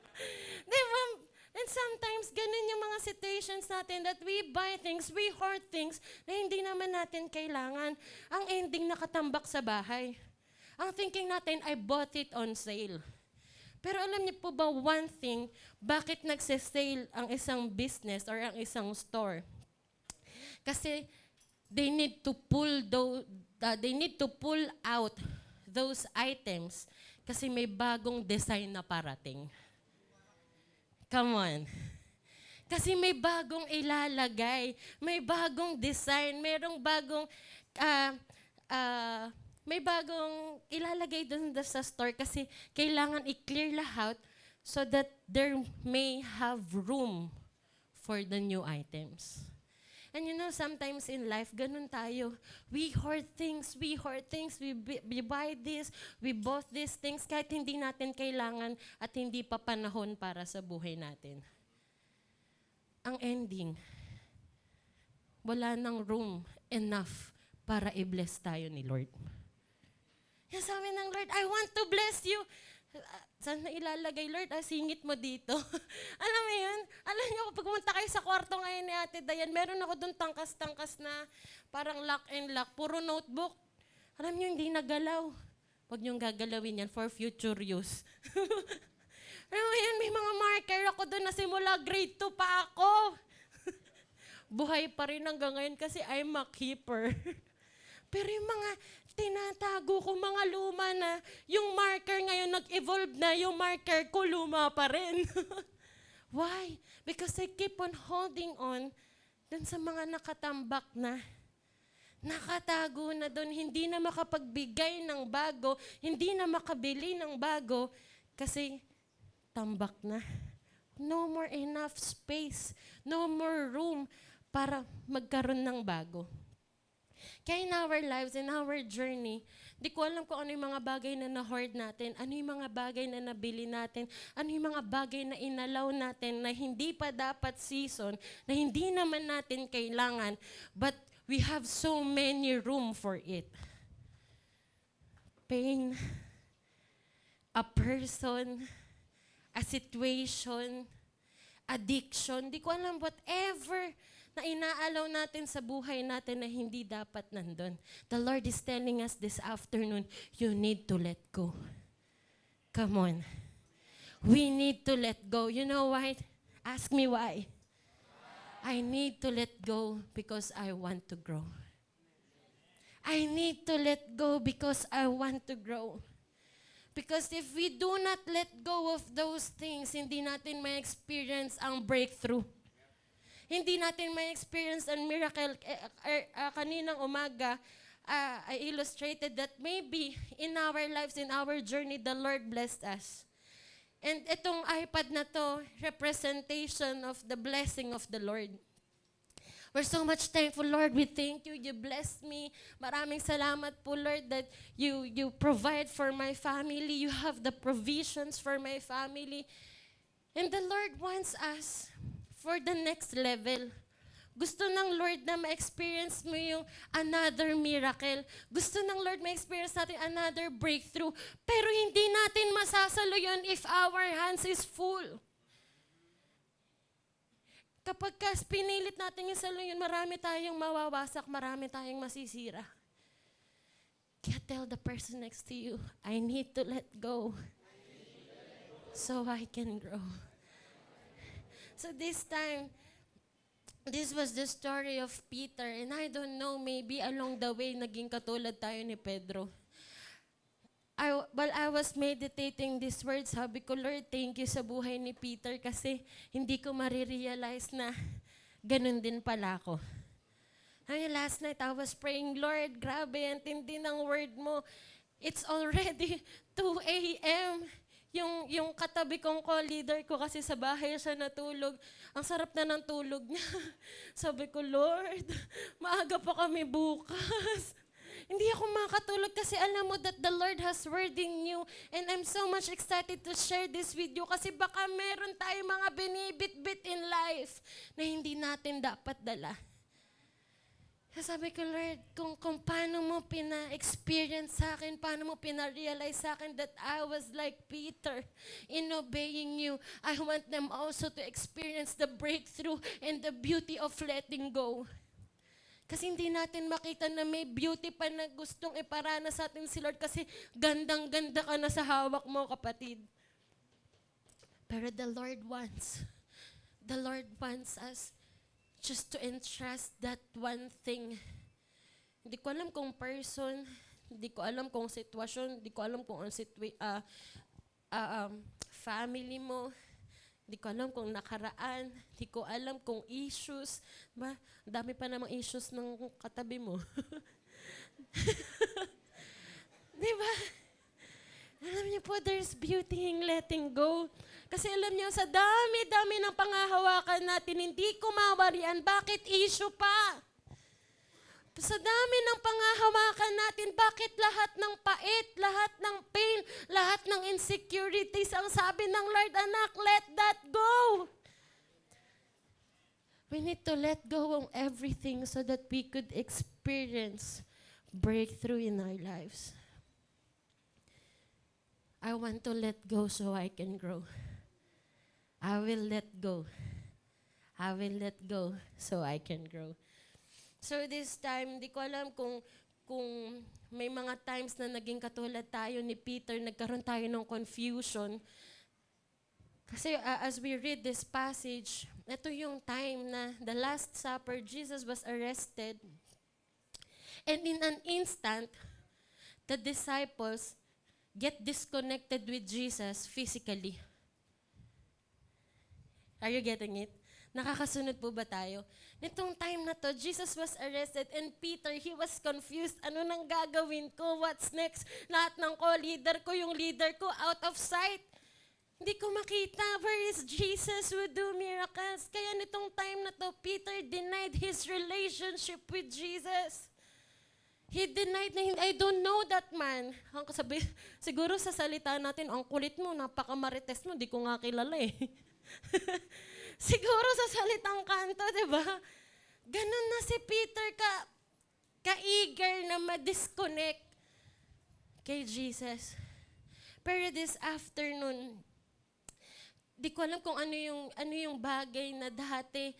[laughs] Di ba? And sometimes, ganun yung mga situations natin that we buy things, we hoard things na hindi naman natin kailangan. Ang ending nakatambak sa bahay. Ang thinking natin, I bought it on sale. Pero alam niyo po ba one thing, bakit nagse-sale ang isang business or ang isang store? Kasi they need to pull those, uh, they need to pull out those items kasi may bagong design na parating. Come on. Kasi may bagong ilalagay, may bagong design, merong bagong ah, ah, may bagong ilalagay doon sa store kasi kailangan i-clear lahat so that there may have room for the new items. And you know, sometimes in life, ganun tayo. We hoard things, we hoard things, we, we buy this, we bought these things kahit hindi natin kailangan at hindi pa panahon para sa buhay natin. Ang ending, wala nang room enough para i-bless tayo ni Lord. Yan sabi ng Lord, I want to bless you. Saan na ilalagay, Lord? Ah, singit mo dito. [laughs] Alam mo yun? Alam niyo, kapag pumunta kayo sa kwarto ngayon ni Ate Dayan, meron ako doon tangkas-tangkas na parang lock and lock, puro notebook. Alam niyo, hindi nagalaw. Huwag niyong gagalawin yan for future use. [laughs] Alam mo yan, may mga marker ako doon na simula grade 2 pa ako. [laughs] Buhay pa rin hanggang ngayon kasi I'm a keeper. Pero yung mga tinatago ko, mga luma na, yung marker ngayon nag-evolve na, yung marker ko luma pa rin. [laughs] Why? Because I keep on holding on dun sa mga nakatambak na, nakatago na doon, hindi na makapagbigay ng bago, hindi na makabili ng bago, kasi tambak na. No more enough space, no more room para magkaroon ng bago. Kaya in our lives, in our journey, di ko alam kung ano yung mga bagay na na-hoard natin, ano yung mga bagay na nabili natin, ano yung mga bagay na inalaw natin na hindi pa dapat season, na hindi naman natin kailangan, but we have so many room for it. Pain, a person, a situation, addiction, di ko alam, whatever na inaalaw natin sa buhay natin na hindi dapat nandun. The Lord is telling us this afternoon, you need to let go. Come on. We need to let go. You know why? Ask me why. I need to let go because I want to grow. I need to let go because I want to grow. Because if we do not let go of those things, hindi natin may experience ang breakthrough. Hindi natin may experience ang miracle. Eh, eh, ah, kaninang umaga, ah, I illustrated that maybe in our lives, in our journey, the Lord blessed us. And itong iPad na to, representation of the blessing of the Lord. We're so much thankful, Lord. We thank you. You blessed me. Maraming salamat po, Lord, that you, you provide for my family. You have the provisions for my family. And the Lord wants us for the next level. Gusto ng Lord na ma-experience mo yung another miracle. Gusto ng Lord ma-experience natin another breakthrough. Pero hindi natin masasalo yun if our hands is full. Kapag kas pinilit natin yung salo yun, marami tayong mawawasak, marami tayong masisira. Kaya tell the person next to you, I need to let go so I can grow. So this time, this was the story of Peter. And I don't know, maybe along the way, naging katulad tayo ni Pedro. I, while I was meditating these words, sabi ko, Lord, thank you sa buhay ni Peter kasi hindi ko marirealize na ganun din pala ako. Ay, last night I was praying, Lord, grabe, ang tindi ng word mo. It's already [laughs] 2 a.m. Yung, yung katabi kong co-leader ko kasi sa bahay siya natulog. Ang sarap na ng tulog niya. [laughs] Sabi ko, Lord, maaga pa kami bukas. [laughs] Hindi ako makatulog kasi alam mo that the Lord has word in you. And I'm so much excited to share this with you kasi baka meron tayong mga binibit-bit in life na hindi natin dapat dala. Sabi ko, Lord, kung, kung paano mo pina-experience sa akin, paano mo pina-realize sa akin that I was like Peter in obeying you, I want them also to experience the breakthrough and the beauty of letting go. Kasi hindi natin makita na may beauty pa na gustong iparana sa atin si Lord kasi gandang-ganda ka na sa hawak mo, kapatid. Pero the Lord wants, the Lord wants us just to entrust that one thing. Hindi ko alam kung person, hindi ko alam kung sitwasyon, hindi ko alam kung ang situa- ah, ah, um, family mo, hindi ko alam kung nakaraan, hindi ko alam kung issues. Ba, dami pa namang issues ng katabi mo. [laughs] Di ba? Alam niyo po, there's beauty in letting go. Kasi alam niyo, sa dami-dami ng pangahawakan natin, hindi ko mawarian. Bakit issue pa? Sa dami ng pangahawakan natin, bakit lahat ng pait, lahat ng pain, lahat ng insecurities, ang sabi ng Lord, anak, let that go. We need to let go of everything so that we could experience breakthrough in our lives. I want to let go so I can grow. I will let go. I will let go so I can grow. So this time, di ko alam kung kung may mga times na naging katulad tayo ni Peter, nagkaroon tayo ng confusion. Kasi uh, as we read this passage, ito yung time na the Last Supper, Jesus was arrested. And in an instant, the disciples get disconnected with Jesus physically. Are you getting it? Nakakasunod po ba tayo? Nitong time na to, Jesus was arrested and Peter, he was confused. Ano nang gagawin ko? What's next? Lahat ng ko, leader ko, yung leader ko, out of sight. Hindi ko makita where is Jesus who do miracles. Kaya nitong time na to, Peter denied his relationship with Jesus. He denied na, I don't know that man. Ang sabi, [laughs] siguro sa salita natin, ang kulit mo, napakamarites mo, di ko nga kilala eh. [laughs] siguro sa salitang kanto, di ba? Ganun na si Peter ka, ka-eager na ma-disconnect kay Jesus. Pero this afternoon, di ko alam kung ano yung, ano yung bagay na dati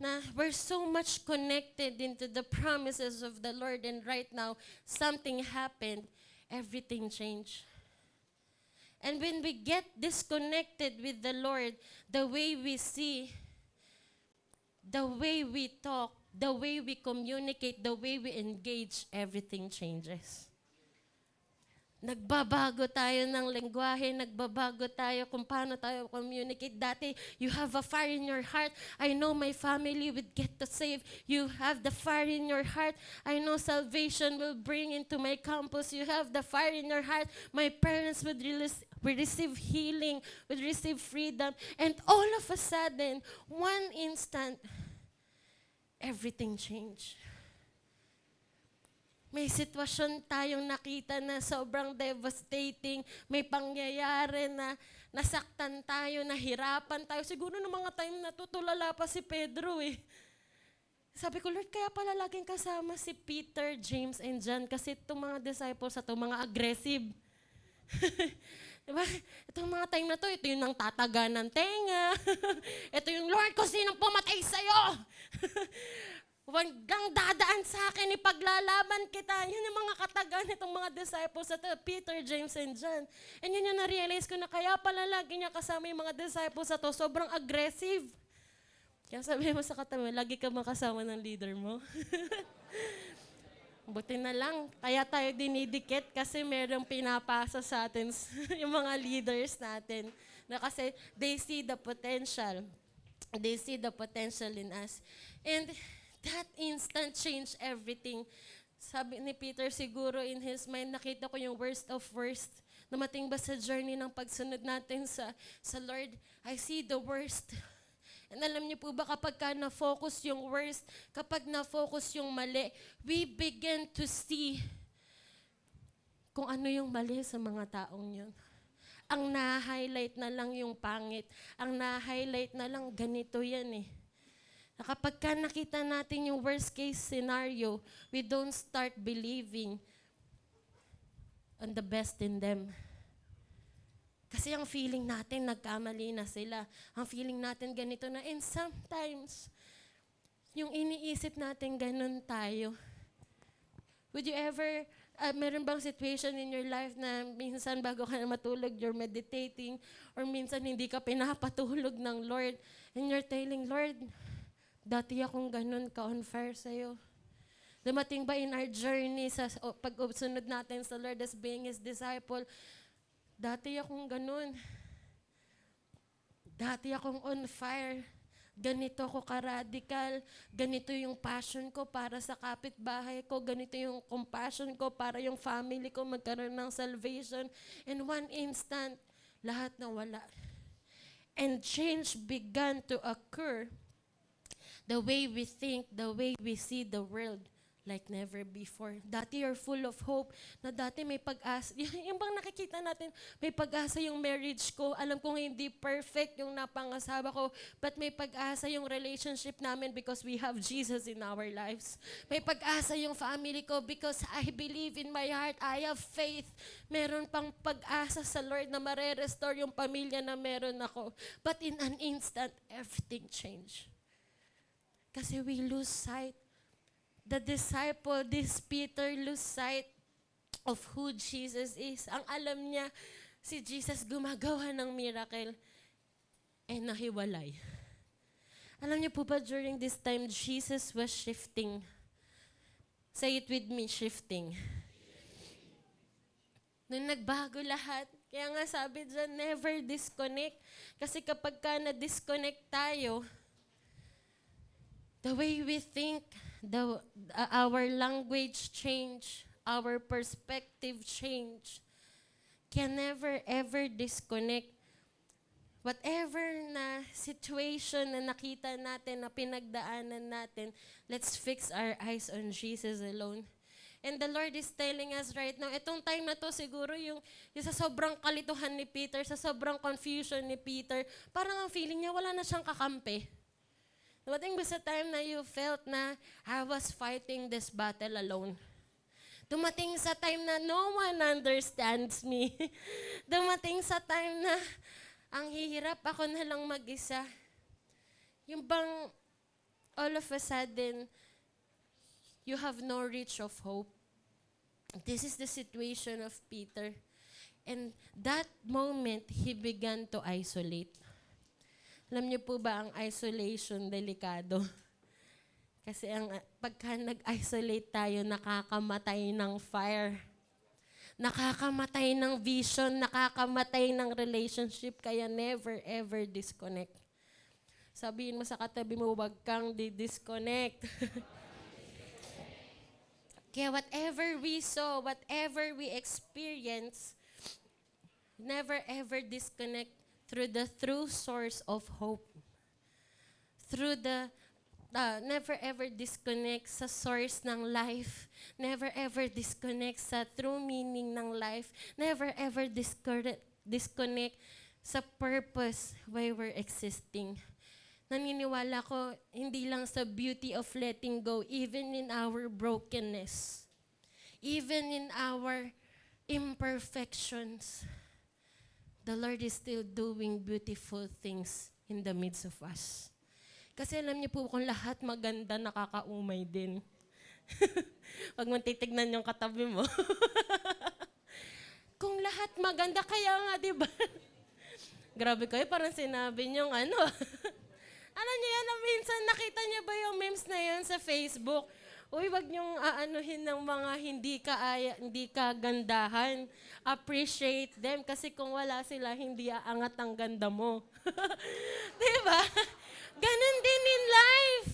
na we're so much connected into the promises of the Lord and right now, something happened, everything changed. And when we get disconnected with the Lord, the way we see, the way we talk, the way we communicate, the way we engage, everything changes. Nagbabago tayo ng lengguwahe, nagbabago tayo kung paano tayo communicate. Dati, you have a fire in your heart. I know my family would get to save. You have the fire in your heart. I know salvation will bring into my campus. You have the fire in your heart. My parents would, release, would receive healing, would receive freedom. And all of a sudden, one instant, everything changed. May sitwasyon tayong nakita na sobrang devastating. May pangyayari na nasaktan tayo, nahirapan tayo. Siguro ng mga time na to, tulala pa si Pedro eh. Sabi ko, Lord, kaya pala laging kasama si Peter, James, and John kasi itong mga disciples na to, mga aggressive. [laughs] diba? Itong mga time na to, ito yung nang tataga ng tenga. [laughs] ito yung, Lord, kung sinong pumatay sa'yo. [laughs] Huwag kang dadaan sa akin, ipaglalaban kita. Yan yung mga katagan nitong mga disciples sa Peter, James, and John. And yun yung na-realize ko na kaya pala lagi niya kasama yung mga disciples sa to, sobrang aggressive. Kaya sabi mo sa katabi, lagi ka makasama ng leader mo. [laughs] Buti na lang, kaya tayo dinidikit kasi merong pinapasa sa atin [laughs] yung mga leaders natin. Na kasi they see the potential. They see the potential in us. And that instant changed everything. Sabi ni Peter siguro in his mind, nakita ko yung worst of worst. Namating ba sa journey ng pagsunod natin sa, sa Lord, I see the worst. And alam niyo po ba kapag ka na-focus yung worst, kapag na-focus yung mali, we begin to see kung ano yung mali sa mga taong yun. Ang na-highlight na lang yung pangit. Ang na-highlight na lang ganito yan eh. Na kapag ka nakita natin yung worst case scenario, we don't start believing on the best in them. Kasi ang feeling natin, nagkamali na sila. Ang feeling natin, ganito na. And sometimes, yung iniisip natin, ganun tayo. Would you ever, uh, meron bang situation in your life na minsan bago ka na matulog, you're meditating, or minsan hindi ka pinapatulog ng Lord, and you're telling, Lord, dati akong ganun ka-on fire sa'yo. Dumating ba in our journey sa pag-sunod natin sa Lord as being His disciple, dati akong ganun. Dati akong on fire. Ganito ako ka-radical. Ganito yung passion ko para sa kapitbahay ko. Ganito yung compassion ko para yung family ko magkaroon ng salvation. In one instant, lahat na wala. And change began to occur the way we think, the way we see the world like never before. Dati you're full of hope, na dati may pag-asa. [laughs] Yung bang nakikita natin, may pag-asa yung marriage ko. Alam kong hindi perfect yung napangasawa ko, but may pag-asa yung relationship namin because we have Jesus in our lives. May pag-asa yung family ko because I believe in my heart, I have faith. Meron pang pag-asa sa Lord na mare-restore yung pamilya na meron ako. But in an instant, everything changed. Kasi we lose sight. The disciple, this Peter, lose sight of who Jesus is. Ang alam niya, si Jesus gumagawa ng miracle and nahiwalay. Alam niyo po ba, during this time, Jesus was shifting. Say it with me, shifting. Nung nagbago lahat, kaya nga sabi dyan, never disconnect. Kasi kapag ka na-disconnect tayo, the way we think, the, uh, our language change, our perspective change, can never ever disconnect whatever na situation na nakita natin, na pinagdaanan natin, let's fix our eyes on Jesus alone. And the Lord is telling us right now, itong time na to siguro yung, yung sa sobrang kalituhan ni Peter, sa sobrang confusion ni Peter, parang ang feeling niya wala na siyang kakampi. Dumating ba sa time na you felt na I was fighting this battle alone? Dumating sa time na no one understands me. [laughs] Dumating sa time na ang hihirap ako na lang mag-isa. Yung bang all of a sudden, you have no reach of hope. This is the situation of Peter. And that moment, he began to isolate. Alam niyo po ba ang isolation delikado? [laughs] Kasi ang pagka nag-isolate tayo, nakakamatay ng fire. Nakakamatay ng vision, nakakamatay ng relationship, kaya never ever disconnect. Sabihin mo sa katabi mo, wag kang di-disconnect. [laughs] kaya whatever we saw, whatever we experience, never ever disconnect through the true source of hope. Through the uh, never ever disconnect sa source ng life. Never ever disconnect sa true meaning ng life. Never ever disconnect, sa purpose why we're existing. Naniniwala ko, hindi lang sa beauty of letting go, even in our brokenness, even in our imperfections, the Lord is still doing beautiful things in the midst of us. Kasi alam niyo po, kung lahat maganda, nakakaumay din. [laughs] Huwag mo titignan yung katabi mo. [laughs] kung lahat maganda, kaya nga, di ba? [laughs] Grabe kayo, parang sinabi niyo ano. Alam niyo yan, minsan nakita niyo ba yung memes na yun sa Facebook? Uy, wag niyong aanuhin ng mga hindi ka hindi ka gandahan. Appreciate them kasi kung wala sila, hindi aangat ang ganda mo. [laughs] 'Di ba? Ganon din in life.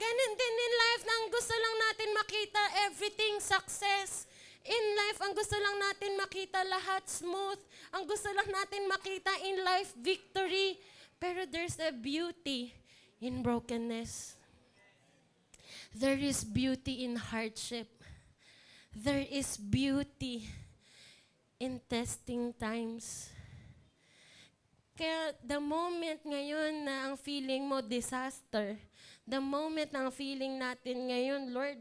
Ganon din in life na ang gusto lang natin makita everything success. In life, ang gusto lang natin makita lahat smooth. Ang gusto lang natin makita in life victory. Pero there's a beauty in brokenness. There is beauty in hardship. There is beauty in testing times. Kaya the moment ngayon na ang feeling mo disaster, the moment na ang feeling natin ngayon, Lord,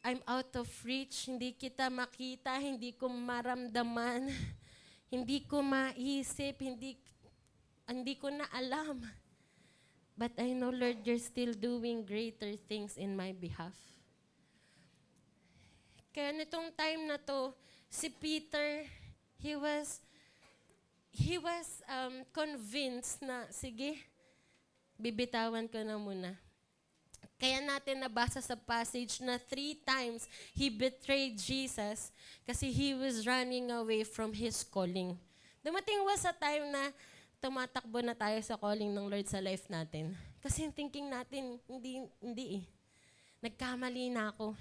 I'm out of reach, hindi kita makita, hindi ko maramdaman, [laughs] hindi ko maisip, hindi, hindi ko na alam. But I know, Lord, you're still doing greater things in my behalf. Kaya nitong time na to, si Peter, he was, he was um, convinced na, sige, bibitawan ko na muna. Kaya natin nabasa sa passage na three times he betrayed Jesus kasi he was running away from his calling. Dumating was sa time na tumatakbo na tayo sa calling ng Lord sa life natin. Kasi yung thinking natin, hindi, hindi eh. Nagkamali na ako.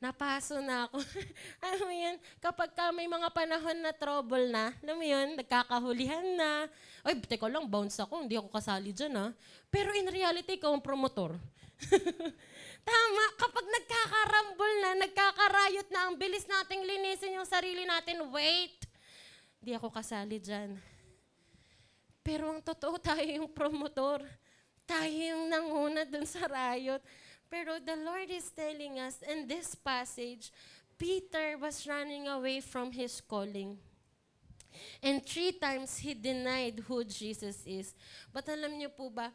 Napaso na ako. [laughs] alam mo yun, kapag ka may mga panahon na trouble na, alam mo yun, nagkakahulihan na. Ay, teka lang, bounce ako, hindi ako kasali dyan ha. Pero in reality, ikaw ang promotor. [laughs] Tama, kapag nagkakarambol na, nagkakarayot na, ang bilis nating linisin yung sarili natin, wait, hindi ako kasali dyan. Pero ang totoo, [laughs] tayo yung promotor. Tayo yung nanguna dun sa riot. Pero the Lord is telling us in this passage, Peter was running away from his calling. And three times he denied who Jesus is. But alam niyo po ba,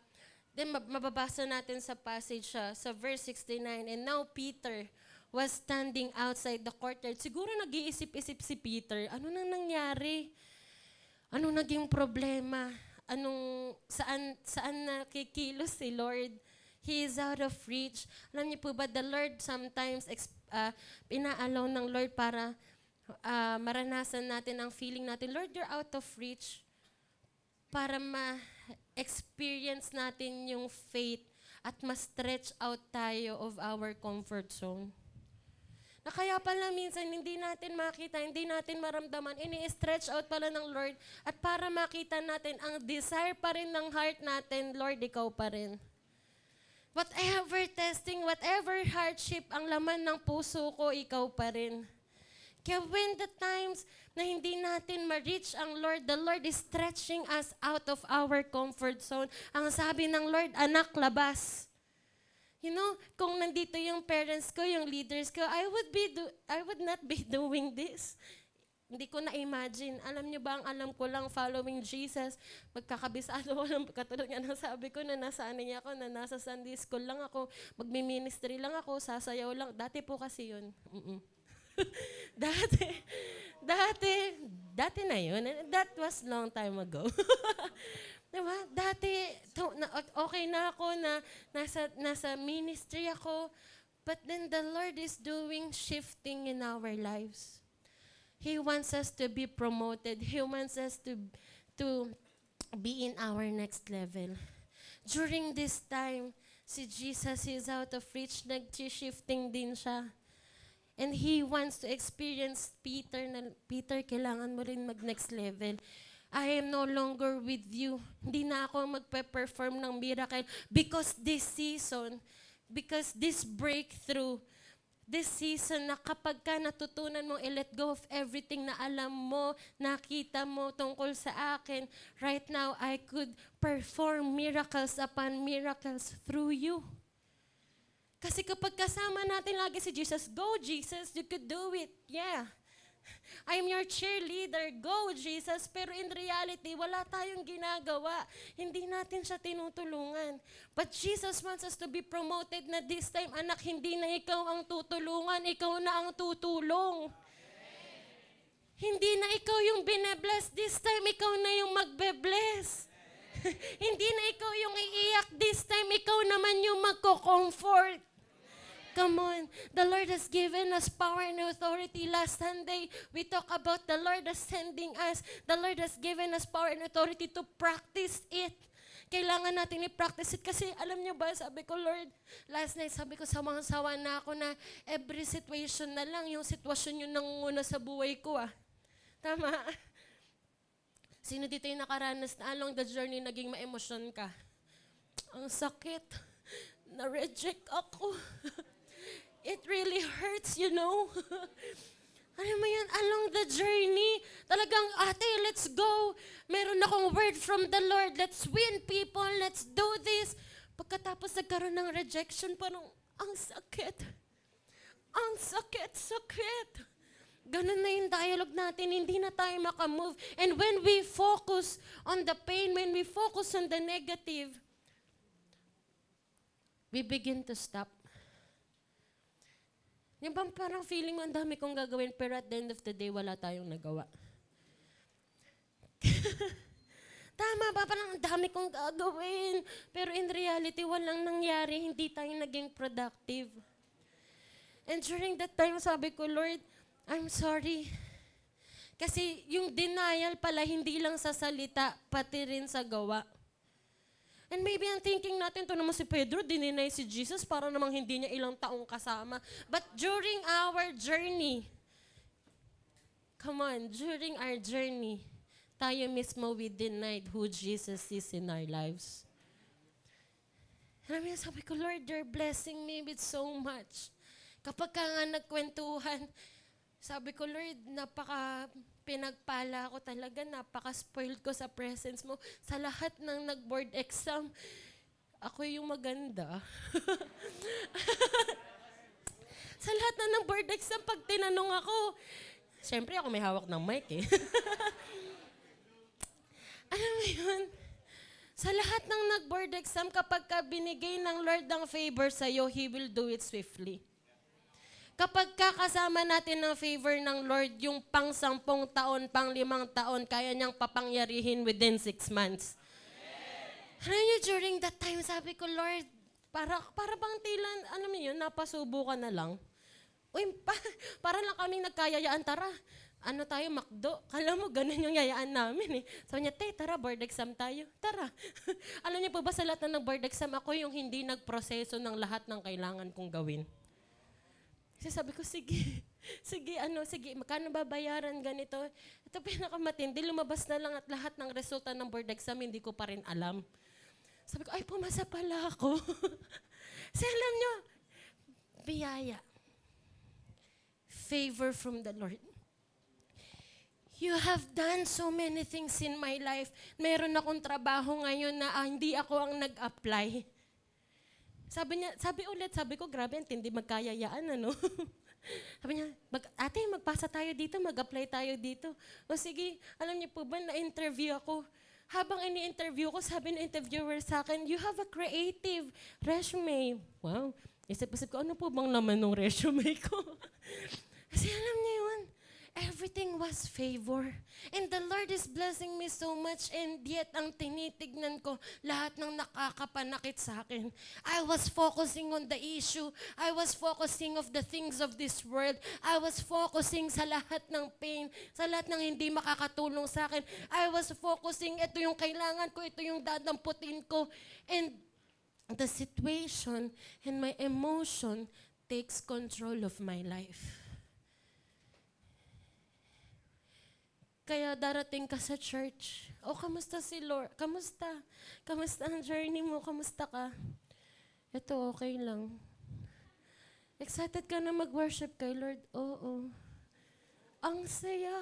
then mababasa natin sa passage siya, sa verse 69, And now Peter was standing outside the courtyard. Siguro nag-iisip-isip si Peter, ano nang nangyari? Ano naging problema? Anong, saan, saan nakikilos si Lord? He is out of reach. Alam niyo po ba, the Lord sometimes uh, pinaalaw ng Lord para uh, maranasan natin ang feeling natin, Lord, you're out of reach. Para ma-experience natin yung faith at ma-stretch out tayo of our comfort zone. Na kaya pala minsan hindi natin makita, hindi natin maramdaman, ini-stretch out pala ng Lord at para makita natin ang desire pa rin ng heart natin, Lord, ikaw pa rin. Whatever testing, whatever hardship ang laman ng puso ko, ikaw pa rin. Kaya when the times na hindi natin ma-reach ang Lord, the Lord is stretching us out of our comfort zone. Ang sabi ng Lord, anak, labas. You know, kung nandito yung parents ko, yung leaders ko, I would be do- I would not be [laughs] doing this. Hindi ko na-imagine. Alam niyo ba, ang alam ko lang, following Jesus, magkakabisado [laughs] ko lang, katulad nga ng sabi ko, na nasa ano niya ako, na nasa Sunday school lang ako, magmi-ministry lang ako, sasayaw lang. Dati po kasi yun. Mm-mm. [laughs] dati, dati, dati na yun. That was long time ago. Diba? Dati, to, na, okay na ako na nasa, nasa ministry ako. But then the Lord is doing shifting in our lives. He wants us to be promoted. He wants us to, to be in our next level. During this time, si Jesus is out of reach, nag-shifting din siya. And He wants to experience Peter na, Peter, kailangan mo rin mag-next level. I am no longer with you. Hindi na ako magpe-perform ng miracle because this season, because this breakthrough, this season na kapag ka natutunan mo i-let go of everything na alam mo, nakita mo tungkol sa akin, right now, I could perform miracles upon miracles through you. Kasi kapag kasama natin lagi si Jesus, go Jesus, you could do it. Yeah. I'm your cheerleader. Go, Jesus. Pero in reality, wala tayong ginagawa. Hindi natin siya tinutulungan. But Jesus wants us to be promoted na this time, anak, hindi na ikaw ang tutulungan, ikaw na ang tutulong. Hindi na ikaw yung bine-bless. This time, ikaw na yung magbe-bless. [laughs] hindi na ikaw yung iiyak. This time, ikaw naman yung magko-comfort. Come on. The Lord has given us power and authority. Last Sunday, we talk about the Lord is sending us. The Lord has given us power and authority to practice it. Kailangan natin i-practice it. Kasi alam niyo ba, sabi ko, Lord, last night, sabi ko, sawang-sawa na ako na every situation na lang, yung sitwasyon yung nangunguna sa buhay ko ah. Tama. Sino dito yung nakaranas na along the journey naging ma-emosyon ka? Ang sakit. Na-reject ako. [laughs] It really hurts, you know? [laughs] Alam mo yan, along the journey, talagang, ate, let's go. Meron akong word from the Lord. Let's win people. Let's do this. Pagkatapos nagkaroon ng rejection, parang, ang sakit. Ang sakit, sakit. Ganun na yung dialogue natin, hindi na tayo makamove. And when we focus on the pain, when we focus on the negative, we begin to stop. Yung bang parang feeling mo, ang dami kong gagawin, pero at the end of the day, wala tayong nagawa. [laughs] Tama ba? Parang ang dami kong gagawin. Pero in reality, walang nangyari. Hindi tayo naging productive. And during that time, sabi ko, Lord, I'm sorry. Kasi yung denial pala, hindi lang sa salita, pati rin sa gawa. And maybe ang thinking natin, to naman si Pedro, dininay si Jesus para namang hindi niya ilang taong kasama. But during our journey, come on, during our journey, tayo mismo we denied who Jesus is in our lives. Alam mo, sabi ko, Lord, you're blessing me with so much. Kapag ka nga nagkwentuhan, sabi ko, Lord, napaka pinagpala ko talaga, napaka-spoiled ko sa presence mo. Sa lahat ng nag-board exam, ako yung maganda. [laughs] sa lahat na ng board exam, pag tinanong ako, syempre ako may hawak ng mic eh. [laughs] Alam mo yun? Sa lahat ng nag-board exam, kapag ka binigay ng Lord ng favor sa'yo, He will do it swiftly. Kapag kakasama natin ng favor ng Lord, yung pang sampung taon, pang limang taon, kaya niyang papangyarihin within six months. Alam niyo, during that time, sabi ko, Lord, para, para bang tilan, alam niyo yun, napasubo ka na lang. Uy, pa, [laughs] para lang kaming nagkayayaan, tara. ano tayo, makdo. [laughs] Kala mo, ganun yung yayaan namin eh. Sabi niya, te, tara, board exam tayo. [laughs] Tara. Alam niyo po ba sa lahat na ng board exam, ako yung hindi nagproseso ng lahat ng kailangan kong gawin. Kasi sabi ko, sige, [laughs] sige, ano, sige, magkano babayaran ganito? Ito pinakamatindi, lumabas na lang at lahat ng resulta ng board exam, hindi ko pa rin alam. Sabi ko, ay, pumasa pala ako. [laughs] Kasi alam nyo, biyaya. Favor from the Lord. You have done so many things in my life. Meron akong trabaho ngayon na ah, hindi ako ang nag-apply. Sabi niya, sabi ulit, sabi ko, grabe, hindi magkayayaan, ano? [laughs] sabi niya, mag, ate, magpasa tayo dito, mag-apply tayo dito. O sige, alam niyo po ba, na-interview ako. Habang ini-interview ko, sabi ng interviewer sa akin, you have a creative resume. Wow. Isip-isip ko, ano po bang naman ng resume ko? [laughs] Kasi alam niyo yun, everything was favor. And the Lord is blessing me so much and yet ang tinitignan ko, lahat ng nakakapanakit sa akin. I was focusing on the issue. I was focusing of the things of this world. I was focusing sa lahat ng pain, sa lahat ng hindi makakatulong sa akin. I was focusing, ito yung kailangan ko, ito yung dadamputin ko. And the situation and my emotion takes control of my life. Kaya darating ka sa church. O, kamusta si Lord? Kamusta? Kamusta ang journey mo? Kamusta ka? Ito, okay lang. Excited ka na mag-worship kay Lord? Oo. Ang saya.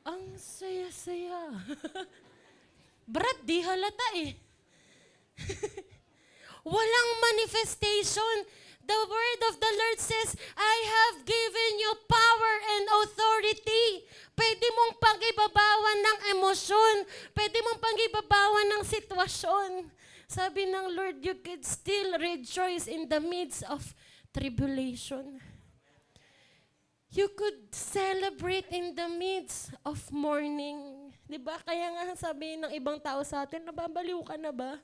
Ang saya-saya. [laughs] Brad, di halata eh. [laughs] Walang manifestation. The word of the Lord says, I have given you power and authority. Pwede mong pagibabawan ng emosyon. Pwede mong pagibabawan ng sitwasyon. Sabi ng Lord, you could still rejoice in the midst of tribulation. You could celebrate in the midst of mourning. Di ba? Kaya nga sabi ng ibang tao sa atin, nababaliw ka na ba?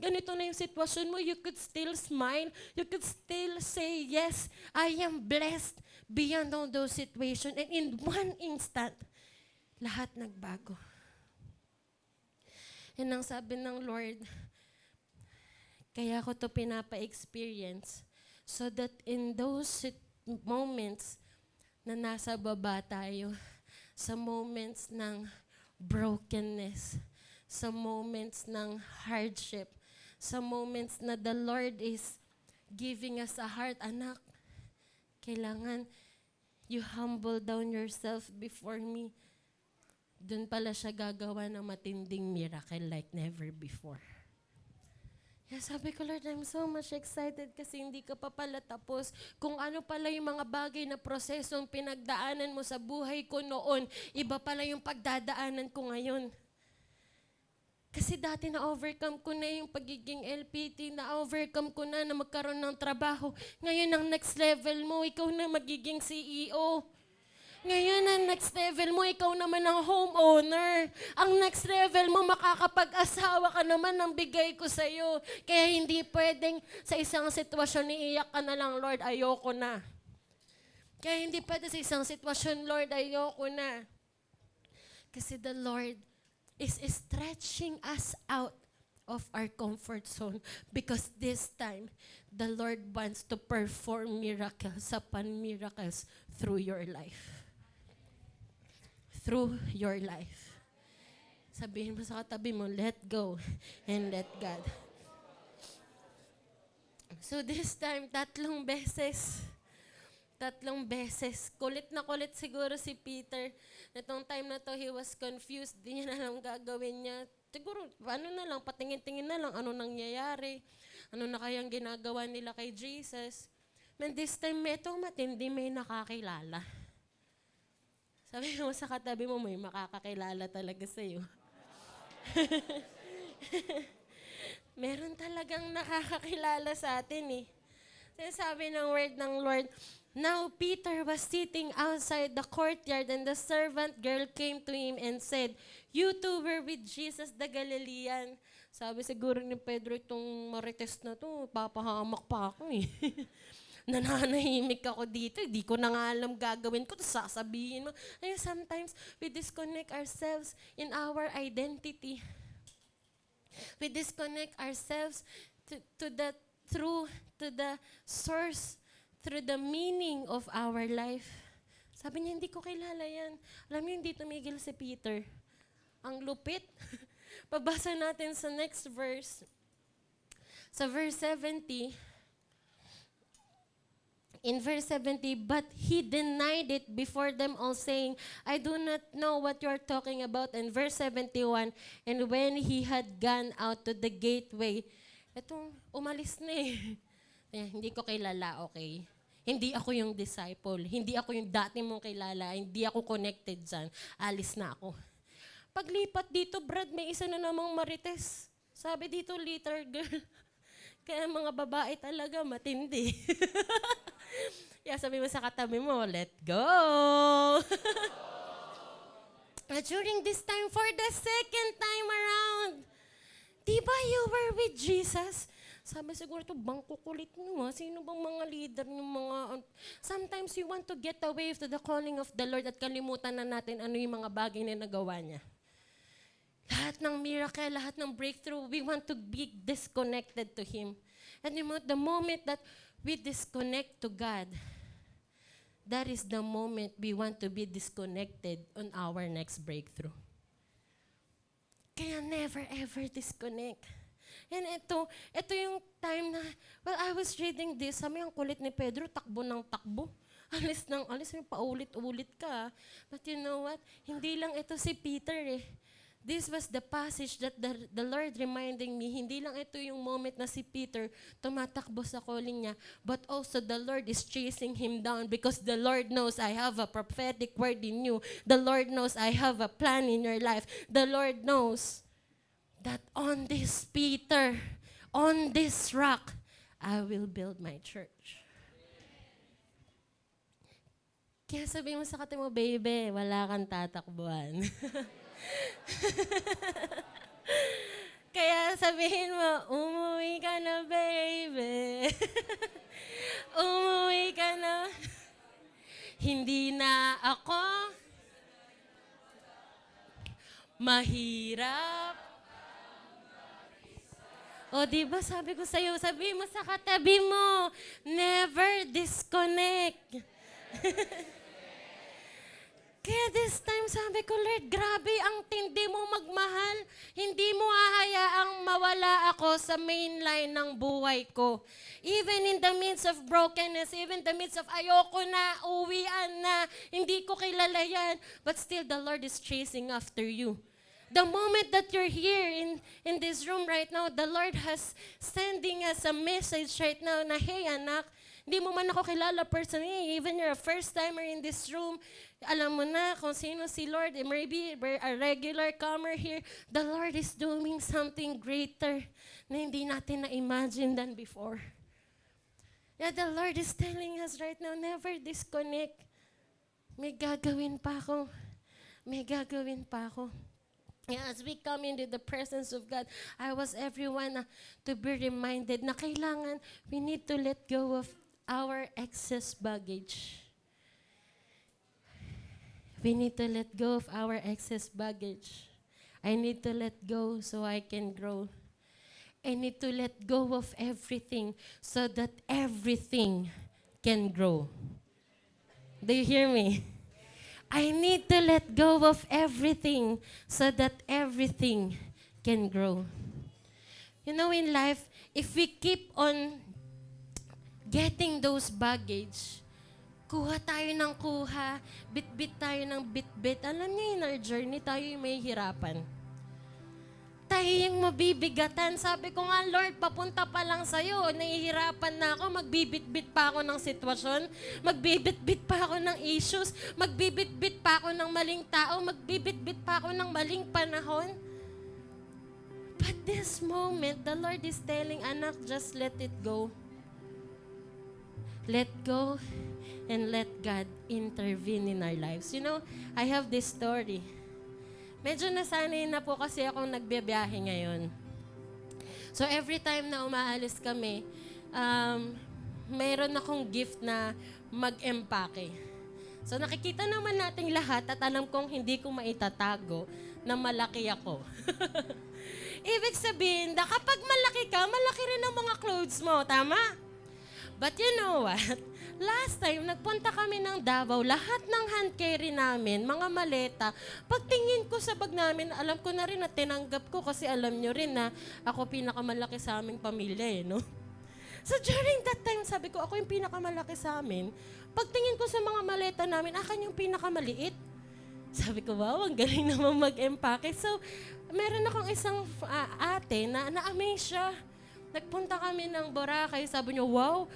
Ganito na yung sitwasyon mo, you could still smile. You could still say, yes, I am blessed beyond all those situations. And in one instant, lahat nagbago. And ang sabi ng Lord, kaya ko to pinapa-experience so that in those moments na nasa baba tayo, sa moments ng brokenness, sa moments ng hardship, sa moments na the Lord is giving us a heart, anak, kailangan you humble down yourself before me. Doon pala siya gagawa ng matinding miracle like never before. Kaya sabi ko, Lord, I'm so much excited kasi hindi ka pa pala tapos kung ano pala yung mga bagay na prosesong pinagdaanan mo sa buhay ko noon, iba pala yung pagdadaanan ko ngayon. Kasi dati na-overcome ko na yung pagiging LPT, na-overcome ko na na magkaroon ng trabaho. Ngayon, ang next level mo, ikaw na magiging CEO. Ngayon, ang next level mo, ikaw naman ang homeowner. Ang next level mo, makakapag-asawa ka naman ng bigay ko sa'yo. Kaya hindi pwedeng sa isang sitwasyon, iiyak ka na lang, Lord, ayoko na. Kaya hindi pwede sa isang sitwasyon, Lord, ayoko na. Kasi the Lord is stretching us out of our comfort zone because this time the Lord wants to perform miracles upon miracles through your life. Through your life. Sabihin mo sa katabi mo, let go and let God. So this time, tatlong beses, tatlong beses. Kulit na kulit siguro si Peter. Natong time na to, he was confused. Di niya na alam gagawin niya. Siguro, ano na lang, patingin-tingin na lang, ano nangyayari. Ano na kayang ginagawa nila kay Jesus. Man, this time, ito matindi, may nakakilala. Sabi mo sa katabi mo, may makakakilala talaga sa'yo. [laughs] Meron talagang nakakakilala sa atin eh. Sinasabi ng word ng Lord, Now Peter was sitting outside the courtyard and the servant girl came to him and said, You two were with Jesus the Galilean. Sabi siguro ni Pedro, itong marites na to, papahamak pa ako eh. [laughs] nananahimik ako dito, hindi ko na nga alam gagawin ko, sasabihin mo. Ayun, sometimes we disconnect ourselves in our identity. We disconnect ourselves to, to the true, to the source, through the meaning of our life. Sabi niya, hindi ko kilala yan. Alam niyo, hindi tumigil si Peter. Ang lupit. [laughs] Pabasa natin sa next verse. Sa verse 70, in verse 70, but he denied it before them all, saying, I do not know what you are talking about. And verse 71, and when he had gone out to the gateway, etong umalis na eh. [laughs] Eh, hindi ko kilala, okay? Hindi ako yung disciple. Hindi ako yung dati mong kilala. Hindi ako connected dyan. Alis na ako. Paglipat dito, Brad, may isa na namang marites. Sabi dito, little girl. [laughs] Kaya mga babae talaga matindi. [laughs] Kaya sabi mo sa katabi mo, let go. [laughs] During this time, for the second time around, di ba you were with Jesus? Sabi siguro to bangko kulit nyo ha. Sino bang mga leader ng mga... Sometimes we want to get away to the calling of the Lord at kalimutan na natin ano yung mga bagay na nagawa niya. Lahat ng miracle, lahat ng breakthrough, we want to be disconnected to Him. And the moment that we disconnect to God, that is the moment we want to be disconnected on our next breakthrough. Kaya never ever disconnect. And ito, ito yung time na, well, I was reading this, sabi ang kulit ni Pedro, takbo ng takbo. [laughs] Alis ng alis, paulit-ulit ka. But you know what? Hindi lang ito si Peter eh. This was the passage that the, the Lord reminding me, hindi lang ito yung moment na si Peter tumatakbo sa calling niya, but also the Lord is chasing him down because the Lord knows I have a prophetic word in you. The Lord knows I have a plan in your life. The Lord knows that on this Peter, on this rock, I will build my church. Kaya sabi mo sa kate mo, baby, wala kang tatakbuhan. [laughs] Kaya sabihin mo, umuwi ka na, baby. [laughs] umuwi ka na. Hindi na ako mahirap. O, di ba sabi ko sa'yo, sabi mo sa katabi mo, never disconnect. [laughs] Kaya this time sabi ko, Lord, grabe ang tindi mo magmahal. Hindi mo hahayaang mawala ako sa main line ng buhay ko. Even in the midst of brokenness, even in the midst of ayoko na, uwian na, hindi ko kilala yan. But still, the Lord is chasing after you. The moment that you're here in, in this room right now, the Lord has sending us a message right now na, hey anak, hindi mo man ako kilala personally, even you're a first timer in this room, alam mo na kung sino si Lord, eh, maybe we're a regular comer here, the Lord is doing something greater na hindi natin na-imagine than before. Yeah, the Lord is telling us right now, never disconnect. May gagawin pa ako. May gagawin pa ako. As we come into the presence of God, I was everyone uh, to be reminded na kailangan we need to let go of our excess baggage. We need to let go of our excess baggage. I need to let go so I can grow. I need to let go of everything so that everything can grow. Do you hear me? I need to let go of everything so that everything can grow. You know, in life, if we keep on getting those baggage, kuha tayo ng kuha, bit-bit tayo ng bit-bit. Alam niyo, in our journey, tayo may hirapan. Tayo yung mabibigatan. Sabi ko nga, Lord, papunta pa lang sa'yo. Nahihirapan na ako. Magbibit-bit pa ako ng sitwasyon. Magbibit-bit pa ako ng issues. Magbibit-bit pa ako ng maling tao. Magbibit-bit pa ako ng maling panahon. But this moment, the Lord is telling, anak, just let it go. Let go and let God intervene in our lives. You know, I have this story. Medyo nasanay na po kasi akong nagbibiyahe ngayon. So every time na umaalis kami, um, mayroon akong gift na mag-empake. So nakikita naman nating lahat at alam kong hindi ko maitatago na malaki ako. [laughs] Ibig sabihin, na kapag malaki ka, malaki rin ang mga clothes mo, tama? But you know what? Last time, nagpunta kami ng Davao, lahat ng hand carry namin, mga maleta, pagtingin ko sa bag namin, alam ko na rin na tinanggap ko kasi alam nyo rin na ako pinakamalaki sa aming pamilya eh, no? So during that time, sabi ko, ako yung pinakamalaki sa amin. Pagtingin ko sa mga maleta namin, akin yung pinakamaliit. Sabi ko, wow, ang galing naman mag-empake. So, meron akong isang ah, ate na na-amaze siya. Nagpunta kami ng Boracay, sabi niya, wow,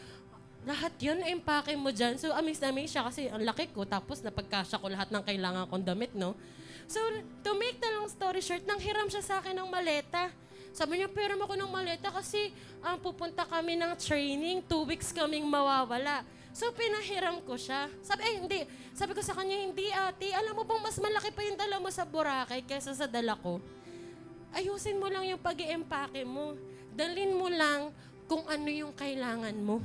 lahat yun, empake mo dyan. So, amaze na siya kasi ang laki ko, tapos napagkasya ko lahat ng kailangan kong damit, no? So, to make the long story short, nang hiram siya sa akin ng maleta. Sabi niya, pero ako ng maleta kasi ah, pupunta kami ng training, two weeks kaming mawawala. So, pinahiram ko siya. Sabi, eh, hindi. Sabi ko sa kanya, hindi ate, alam mo bang mas malaki pa yung dala mo sa Boracay kaysa sa dala ko? Ayusin mo lang yung pag empake mo. Dalin mo lang kung ano yung kailangan mo.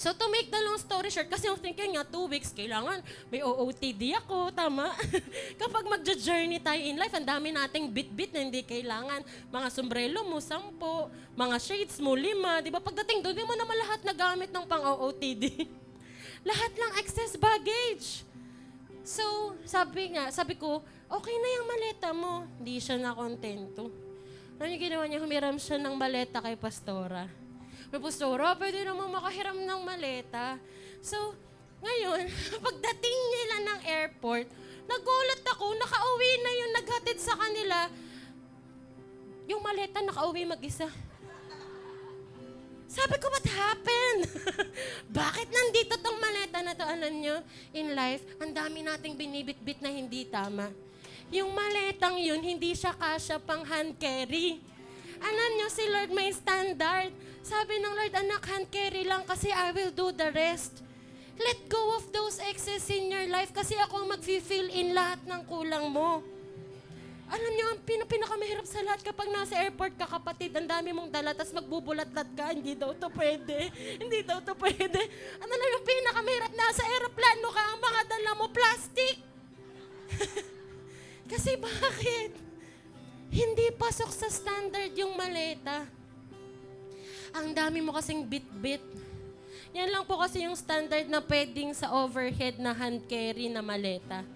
So to make the long story short, kasi yung thinking nga, two weeks, kailangan may OOTD ako, tama? [laughs] Kapag magja-journey tayo in life, ang dami nating bit-bit na hindi kailangan. Mga sombrero mo, sampo, mga shades mo, lima, di ba? Pagdating doon, di mo naman lahat na gamit ng pang-OOTD. [laughs] lahat lang excess baggage. So, sabi nga, sabi ko, okay na yung maleta mo. Hindi siya na kontento. Ano yung ginawa niya? Humiram siya ng maleta kay Pastora. May Pastora, pwede naman makahiram ng maleta. So, ngayon, [laughs] pagdating nila ng airport, nagulat ako, nakauwi na yung naghatid sa kanila. Yung maleta nakauwi mag-isa. Sabi ko, what happened? [laughs] Bakit nandito tong maleta na to? Alam nyo, in life, ang dami nating binibit-bit na hindi tama. Yung maletang yun, hindi siya kasya pang hand carry. Alam nyo, si Lord may standard. Sabi ng Lord, anak, hand carry lang kasi I will do the rest. Let go of those excess in your life kasi ako ang mag-fill in lahat ng kulang mo. Alam niyo, ang pin- pinakamahirap sa lahat kapag nasa airport ka, kapatid, ang dami mong dala, tapos magbubulat-lat ka, hindi daw to pwede. Hindi daw to pwede. Ano lang yung pinakamahirap, nasa aeroplano ka, ang mga dala mo, plastic. [laughs] Kasi bakit? Hindi pasok sa standard yung maleta. Ang dami mo kasing bit-bit. Yan lang po kasi yung standard na pwedeng sa overhead na hand carry na maleta.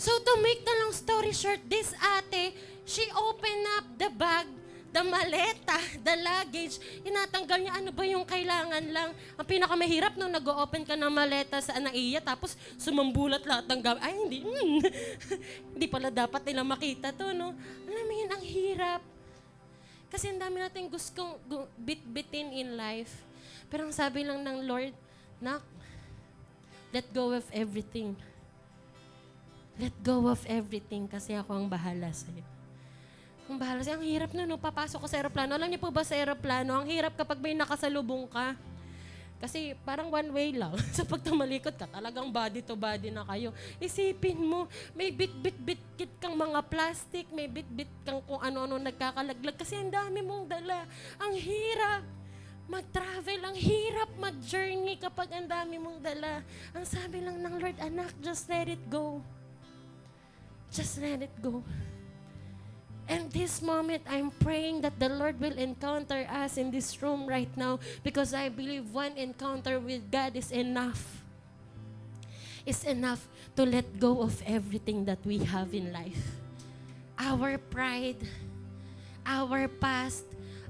So to make the long story short, this ate, she opened up the bag, the maleta, [laughs] the luggage. Inatanggal niya ano ba yung kailangan lang. Ang pinakamahirap nung nag-open ka ng maleta sa anaiya, tapos sumambulat lahat ng gamit. Ay, hindi. hmm. [laughs] hindi pala dapat nila makita to, no? Alam mo yun, ang hirap. Kasi ang dami natin gustong gu- bit-bitin in life. Pero ang sabi lang ng Lord, Nak, let go of everything. Let go of everything kasi ako ang bahala sa'yo. Ang bahala sa'yo. Ang hirap na, no? Papasok ka sa aeroplano. Alam niyo po ba sa aeroplano, ang hirap kapag may nakasalubong ka. Kasi parang one way lang. [laughs] sa pag tumalikod ka, talagang body to body na kayo. Isipin mo, may bit-bit-bit kang mga plastic, may bit-bit kang kung ano-ano nagkakalaglag. Kasi ang dami mong dala. Ang hirap mag-travel. Ang hirap mag-journey kapag ang dami mong dala. Ang sabi lang ng Lord, anak, just let it go. Just let it go. And this moment, I'm praying that the Lord will encounter us in this room right now because I believe one encounter with God is enough. Is enough to let go of everything that we have in life. Our pride, our past,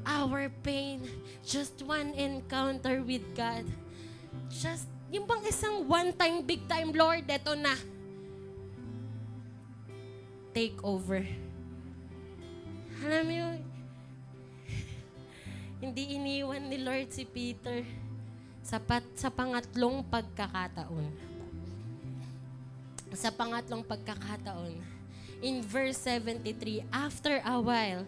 our pain, just one encounter with God. Just, yung bang isang one-time, big-time, Lord, eto na. Take over. Alam mo hindi iniwan ni Lord si Peter sa, pat, sa pangatlong pagkakataon. Sa pangatlong pagkakataon. In verse 73, After a while,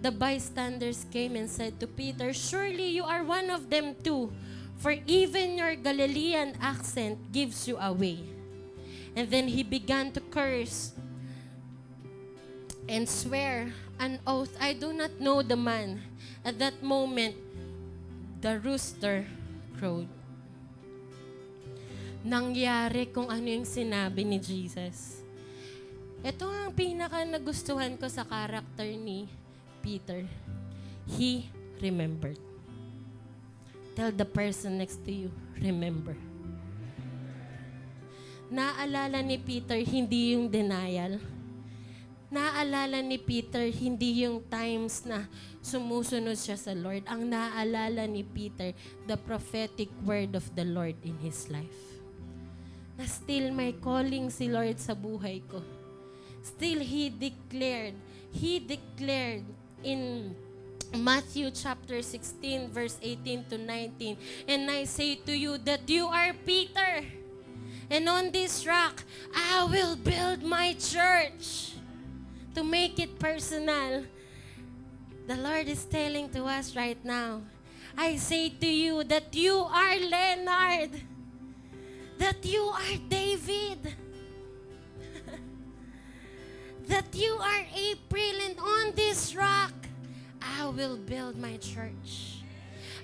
the bystanders came and said to Peter, Surely you are one of them too, for even your Galilean accent gives you away. And then he began to curse and swear an oath, I do not know the man. At that moment, the rooster crowed. Nangyari kung ano yung sinabi ni Jesus. Ito ang pinaka nagustuhan ko sa karakter ni Peter. He remembered. Tell the person next to you, remember. Naalala ni Peter, hindi yung denial. Naalala ni Peter, hindi yung times na sumusunod siya sa Lord. Ang naalala ni Peter, the prophetic word of the Lord in his life. Na still may calling si Lord sa buhay ko. Still, He declared, He declared in Matthew chapter 16, verse 18 to 19, And I say to you that you are Peter, and on this rock I will build my church. To make it personal, the Lord is telling to us right now, I say to you that you are Leonard, that you are David, [laughs] that you are April, and on this rock I will build my church.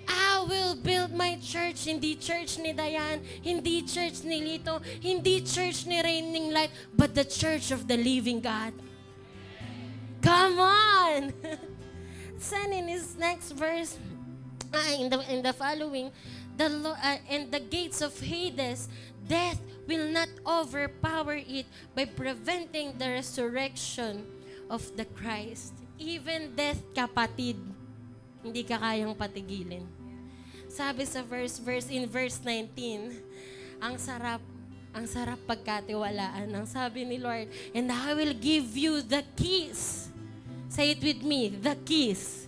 I will build my church. Hindi church ni Dayan, hindi church ni Lito, hindi church ni Raining Light, but the church of the living God. Come on! [laughs] Then in his next verse, ah, in, the, in the following, the uh, and the gates of Hades, death will not overpower it by preventing the resurrection of the Christ. Even death, kapatid, hindi ka kayang patigilin. Sabi sa verse, verse in verse 19, ang sarap, ang sarap pagkatiwalaan. Ang sabi ni Lord, and I will give you the keys. Say it with me, the keys.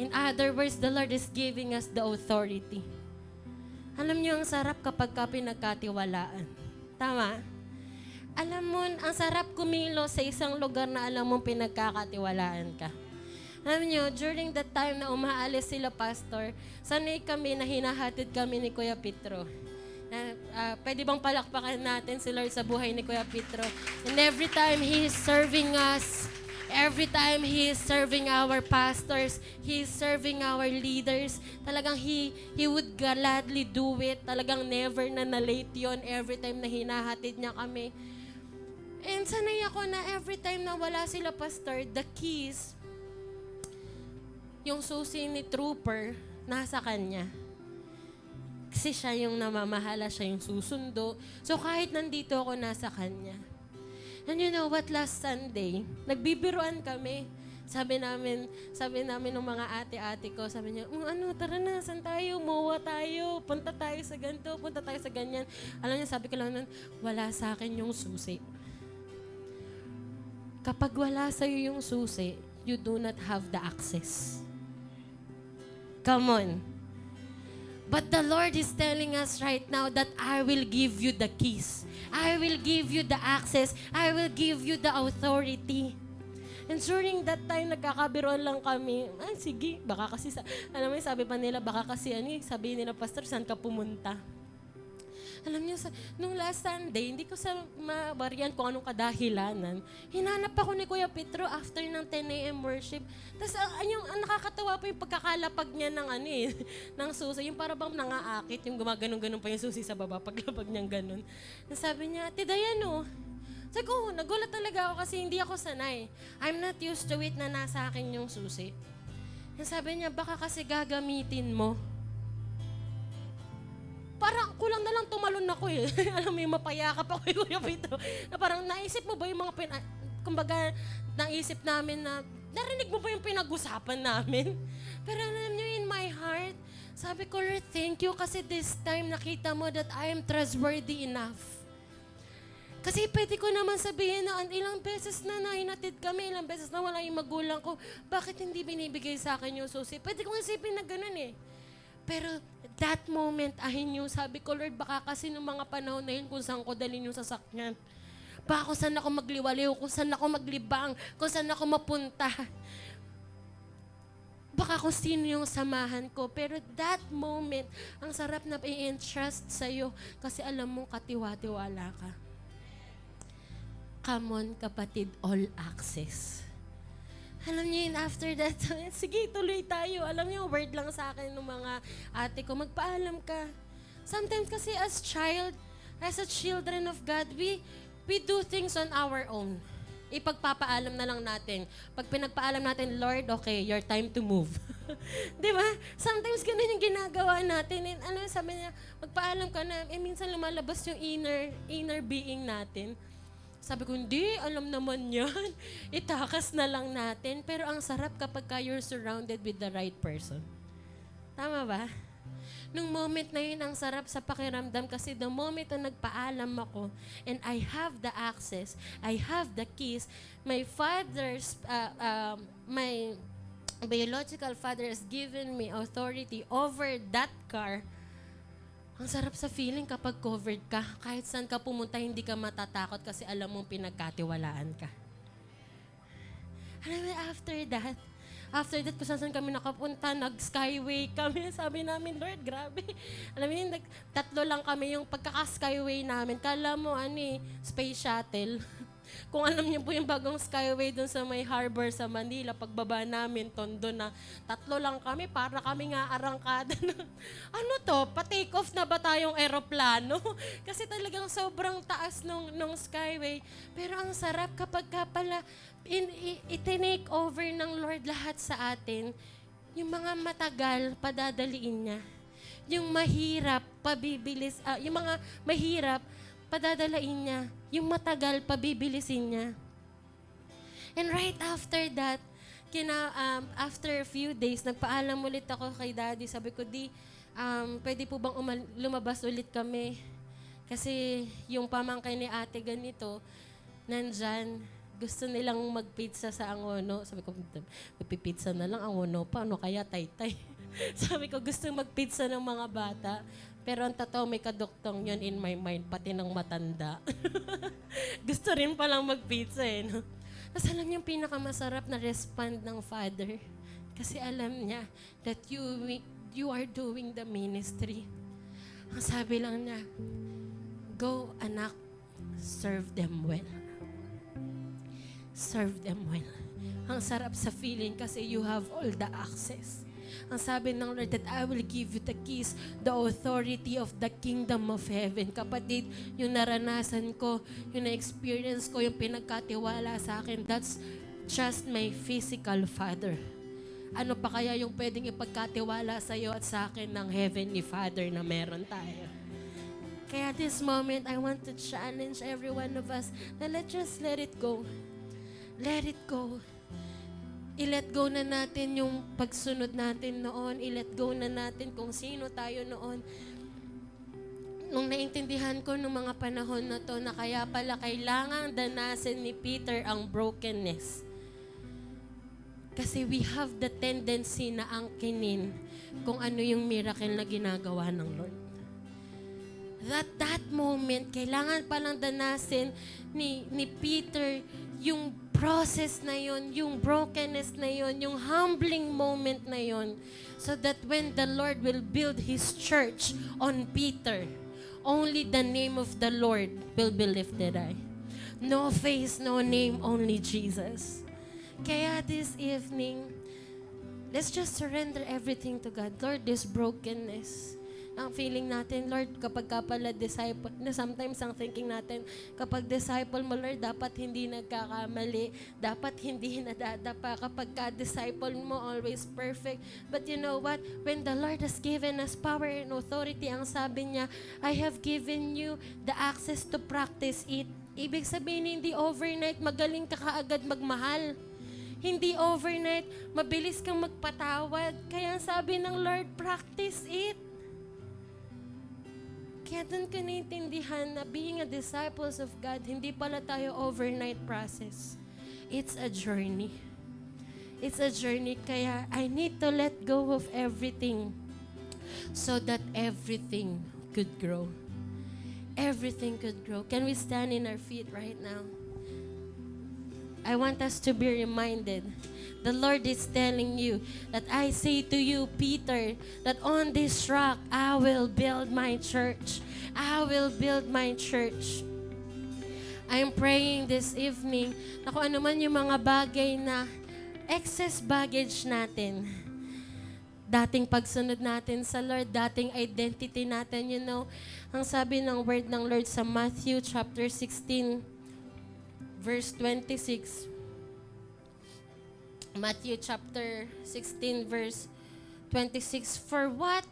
In other words, the Lord is giving us the authority. Alam niyo, ang sarap kapag ka pinagkatiwalaan. Tama? Alam mo, ang sarap kumilo sa isang lugar na alam mong pinagkakatiwalaan ka. Alam niyo, during that time na umaalis sila, Pastor, sanay kami na hinahatid kami ni Kuya Petro. Na, ah, pwede bang palakpakan natin si Lord sa buhay ni Kuya Petro? And every time He is serving us, every time He is serving our pastors, He is serving our leaders, talagang He, he would gladly do it. Talagang never na na-late yun every time na hinahatid niya kami. And sanay ako na every time na wala sila, Pastor, the keys, yung susi ni Trooper, nasa kanya. Kasi siya yung namamahala, siya yung susundo. So kahit nandito ako, nasa kanya. And you know what, last Sunday, nagbibiruan kami. Sabi namin, sabi namin ng mga ate-ate ko, sabi niya, "Mm, ano, tara na, saan tayo? Mowa tayo, punta tayo sa ganito, punta tayo sa ganyan. Alam niya, sabi ko lang nun, wala sa akin yung susi. Kapag wala sa'yo yung susi, you do not have the access. Come on. But the Lord is telling us right now that I will give you the keys. I will give you the access. I will give you the authority. And during that time, nagkakabiroan lang kami. Ay, sige, baka kasi, sa, alam mo, sabi pa nila, baka kasi, ano, eh, sabi nila, Pastor, saan ka pumunta? Alam niyo, sa, nung last Sunday, hindi ko sa mabarian kung anong kadahilanan. Hinanap ako ni Kuya Petro after ng 10 a.m. worship. Tapos, ang, yung, ang nakakatawa pa yung pagkakalapag niya ng ano eh, [laughs] ng susi. Yung para bang nangaakit, yung gumaganon-ganon pa yung susi sa baba, [laughs] paglapag niyang ganon. Sabi niya, Ate Dayano, sabi ko, nagulat talaga ako kasi hindi ako sanay. I'm not used to it na nasa akin yung susi. Tapos sabi niya, baka kasi gagamitin mo parang kulang na lang tumalon ako eh. [laughs] Alam mo yung mapayakap ako kay [laughs] Kuya Pedro. Na parang naisip mo ba yung mga pin... Kumbaga, naisip namin na, narinig mo ba yung pinag-usapan namin? [laughs] Pero alam niyo, in my heart, sabi ko, Lord, thank you kasi this time nakita mo that I am trustworthy enough. Kasi pwede ko naman sabihin na an- ilang beses na nahinatid kami, ilang beses na wala yung magulang ko, bakit hindi binibigay sa akin yung susi? Pwede kong isipin na ganun eh. Pero that moment, ahin yung sabi ko, Lord, baka kasi nung mga panahon na yun kung saan ko dalhin yung sasakyan. Baka kung saan ako magliwaliw, kung saan ako maglibang, kung saan ako mapunta. Baka kung sino yung samahan ko. Pero that moment, ang sarap na i-entrust sa'yo kasi alam mong katiwa-tiwala ka. Come on, kapatid, all access. Alam niyo yun, after that, [laughs] sige, tuloy tayo. Alam niyo, word lang sa akin ng mga ate ko, magpaalam ka. Sometimes kasi as child, as a children of God, we, we do things on our own. Ipagpapaalam na lang natin. Pag pinagpaalam natin, Lord, okay, your time to move. [laughs] Di ba? Sometimes ganun yung ginagawa natin. And ano, sabi niya, magpaalam ka na. Eh, minsan lumalabas yung inner, inner being natin. Sabi ko, hindi, alam naman yan. [laughs] Itakas na lang natin. Pero ang sarap kapag ka you're surrounded with the right person. Tama ba? Nung moment na yun, ang sarap sa pakiramdam kasi the moment na nagpaalam ako and I have the access, I have the keys, my father's, uh, um, my biological father has given me authority over that car, ang sarap sa feeling kapag covered ka. Kahit saan ka pumunta, hindi ka matatakot kasi alam mong pinagkatiwalaan ka. Alam mo, after that, after that, kung saan kami nakapunta, nag-skyway kami. [laughs] Sabi namin, Lord, grabe. Alam mo yun, tatlo lang kami yung pagkaka-skyway namin. Kala mo, ano eh, space shuttle. [laughs] Kung alam niyo po yung bagong skyway doon sa may harbor sa Manila, pagbaba namin, tondo na, tatlo lang kami, para kami nga arangkada na, [laughs] ano to, pa-take off na ba tayong eroplano? [laughs] Kasi talagang sobrang taas nung, nung skyway. Pero ang sarap kapag ka pala, in, itinake over ng Lord lahat sa atin, yung mga matagal, padadaliin niya. Yung mahirap, pabibilis, ah, yung mga mahirap, padadalain niya. Yung matagal, pabibilisin niya. And right after that, kina, um, after a few days, nagpaalam ulit ako kay daddy. Sabi ko, di, um, pwede po bang umal- lumabas ulit kami? Kasi yung pamangkay ni ate ganito, nandyan, gusto nilang magpizza sa Angono. Sabi ko, magpipizza na lang Angono pa, ano kaya taytay? [laughs] Sabi ko, gusto magpizza ng mga bata. Pero ang totoo, may kaduktong yun in my mind, pati ng matanda. [laughs] gusto rin palang magpizza eh. No? Tapos alam yung pinakamasarap na respond ng father. Kasi alam niya that you, you are doing the ministry. Ang sabi lang niya, go anak, serve them well. Serve them well. Ang sarap sa feeling kasi you have all the access. Ang sabi ng Lord that I will give you the keys, the authority of the kingdom of heaven. Kapatid, yung naranasan ko, yung na-experience ko, yung pinagkatiwala sa akin, that's just my physical father. Ano pa kaya yung pwedeng ipagkatiwala sa iyo at sa akin ng Heavenly Father na meron tayo? Kaya this moment, I want to challenge every one of us na let's just let it go. Let it go i-let go na natin yung pagsunod natin noon. I-let go na natin kung sino tayo noon. Nung naintindihan ko nung mga panahon na to na kaya pala kailangan danasin ni Peter ang brokenness. Kasi we have the tendency na angkinin kung ano yung miracle na ginagawa ng Lord. That that moment, kailangan palang danasin ni, ni Peter yung process na yun, yung brokenness na yun, yung humbling moment na yun. So that when the Lord will build His church on Peter, only the name of the Lord will be lifted high. No face, no name, only Jesus. Kaya this evening, let's just surrender everything to God. Lord, this brokenness, ang feeling natin, Lord, kapag ka pala disciple, na sometimes ang thinking natin, kapag disciple mo, Lord, dapat hindi nagkakamali, dapat hindi [laughs] nadadapa. Kapag ka disciple mo, always perfect. But you know what? When the Lord has given us power and authority, ang sabi niya, I have given you the access to practice it. Ibig sabihin, hindi overnight, magaling ka kaagad magmahal. Hindi overnight, mabilis kang magpatawad. Kaya sabi ng Lord, practice it. Kaya doon ka naintindihan na being a disciples of God, hindi pala tayo overnight process. It's a journey. It's a journey, kaya I need to let go of everything so that everything could grow. Everything could grow. Can we stand in our feet right now? I want us to be reminded. The Lord is telling you that I say to you, Peter, that on this rock I will build my church. I will build my church. I'm praying this evening na kung ano man yung mga bagay na excess baggage natin. Dating pagsunod natin sa Lord, dating identity natin, you know. Ang sabi ng word ng Lord sa Matthew chapter 16, verse 26. Matthew chapter 16, verse 26. For what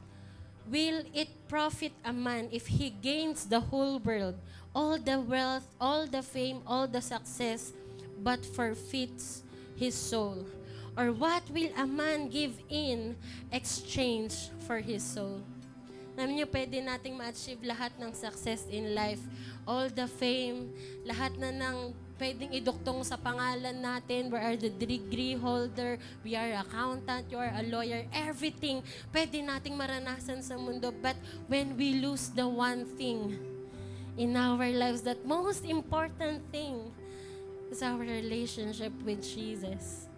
will it profit a man if he gains the whole world, all the wealth, all the fame, all the success, but forfeits his soul? Or what will a man give in exchange for his soul? Alam niyo, pwede nating ma-achieve lahat ng success in life. All the fame, lahat na ng pwedeng iduktong sa pangalan natin. We are the degree holder, we are accountant, you are a lawyer, everything pwede nating maranasan sa mundo. But when we lose the one thing in our lives, that most important thing is our relationship with Jesus.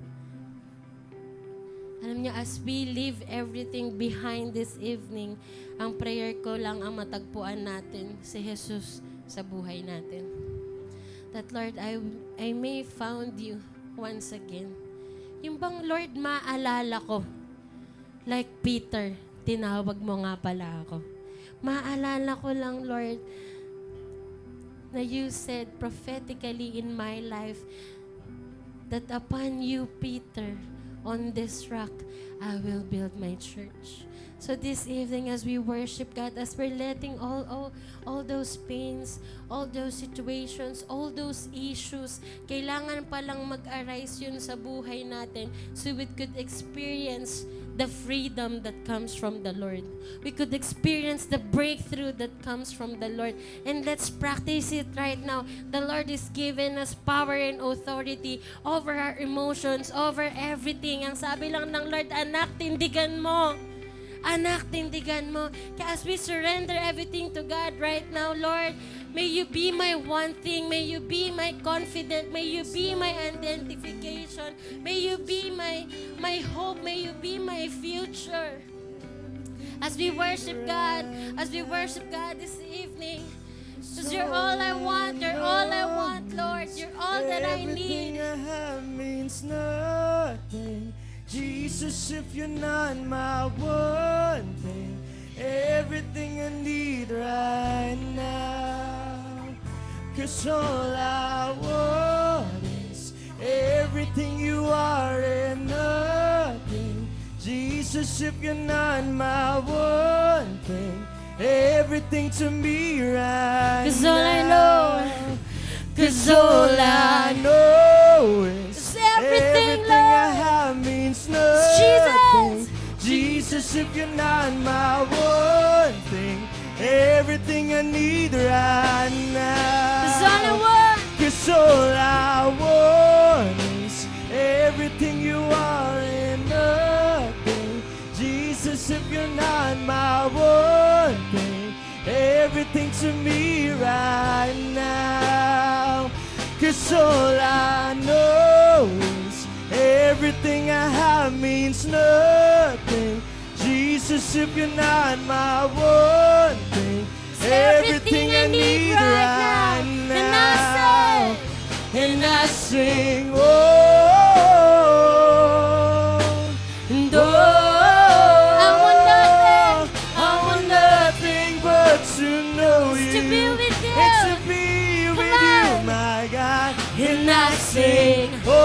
Alam niyo, as we leave everything behind this evening, ang prayer ko lang ang matagpuan natin si Jesus sa buhay natin. That Lord, I, I may found you once again. Yung bang Lord, maalala ko, like Peter, tinawag mo nga pala ako. Maalala ko lang, Lord, na you said prophetically in my life that upon you, Peter, on this rock, I will build my church. So this evening, as we worship God, as we're letting all, all, all those pains, all those situations, all those issues, kailangan palang mag-arise yun sa buhay natin so we could experience the freedom that comes from the Lord. We could experience the breakthrough that comes from the Lord. And let's practice it right now. The Lord is giving us power and authority over our emotions, over everything. Ang sabi lang ng Lord, anak, tindigan mo. Anak, tindigan mo. Kaya as we surrender everything to God right now, Lord, may you be my one thing. May you be my confident. May you be my identification. May you be my, my hope. May you be my future. As we worship God, as we worship God this evening, because you're all I want, you're all I want, Lord. You're all that I need. Everything I have means nothing. Jesus, if you're not my one thing, everything I need right now. Cause all I want is everything you are and nothing. Jesus, if you're not my one thing, everything to me right 'Cause all I now. know- 'cause all I know is is everything, I have means Jesus. nothing. Jesus, if you're not my one thing, everything I need right now. Cause all I want, Cause all I want is everything you are and nothing. Jesus, if you're not my one thing, everything to me right now. Cause all I know is everything I have means nothing. Jesus, if you're not my one thing, everything I need right now. And I say, And I sing, oh, to be with you. and to be with you, my God. And I sing, oh,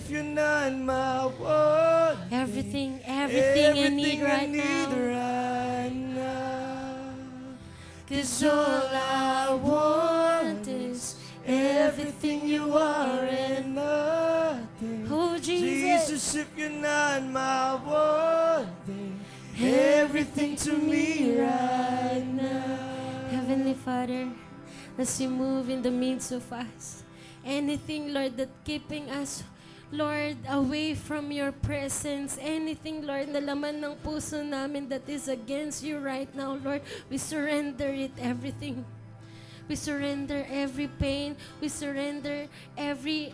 if you're not my one, Everything, everything I need right need now. right now. Cause all I want is everything you are and nothing. Oh, Jesus. Jesus, if you're not my one thing, everything to me right now. Heavenly Father, as you move in the midst of us, anything, Lord, that keeping us, Lord, away from your presence, anything, Lord, na laman ng puso namin that is against you right now, Lord, we surrender it, everything. We surrender every pain. We surrender every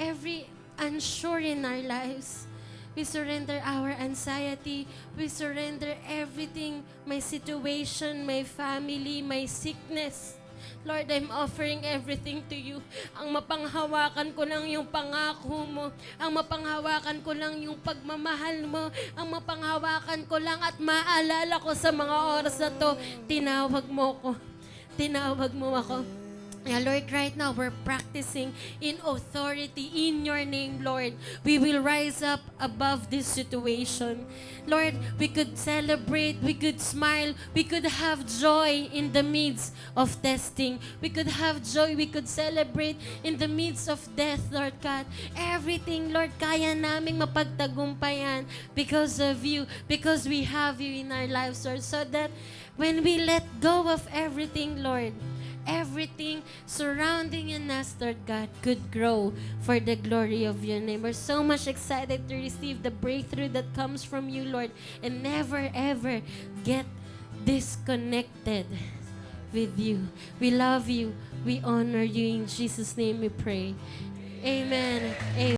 every unsure in our lives. We surrender our anxiety. We surrender everything, my situation, my family, my sickness. Lord, I'm offering everything to you. Ang mapanghawakan ko lang yung pangako mo. Ang mapanghawakan ko lang yung pagmamahal mo. Ang mapanghawakan ko lang at maalala ko sa mga oras na to, tinawag mo ko. Tinawag mo ako. Yeah, Lord, right now we're practicing in authority in your name, Lord. We will rise up above this situation. Lord, we could celebrate, we could smile, we could have joy in the midst of testing. We could have joy, we could celebrate in the midst of death, Lord God. Everything, Lord, kaya naming mapagtagumpayan because of you, because we have you in our lives, Lord, so that when we let go of everything, Lord, everything surrounding in us, Lord God, could grow for the glory of your name. We're so much excited to receive the breakthrough that comes from you, Lord, and never ever get disconnected with you. We love you. We honor you. In Jesus' name we pray. Amen. Amen.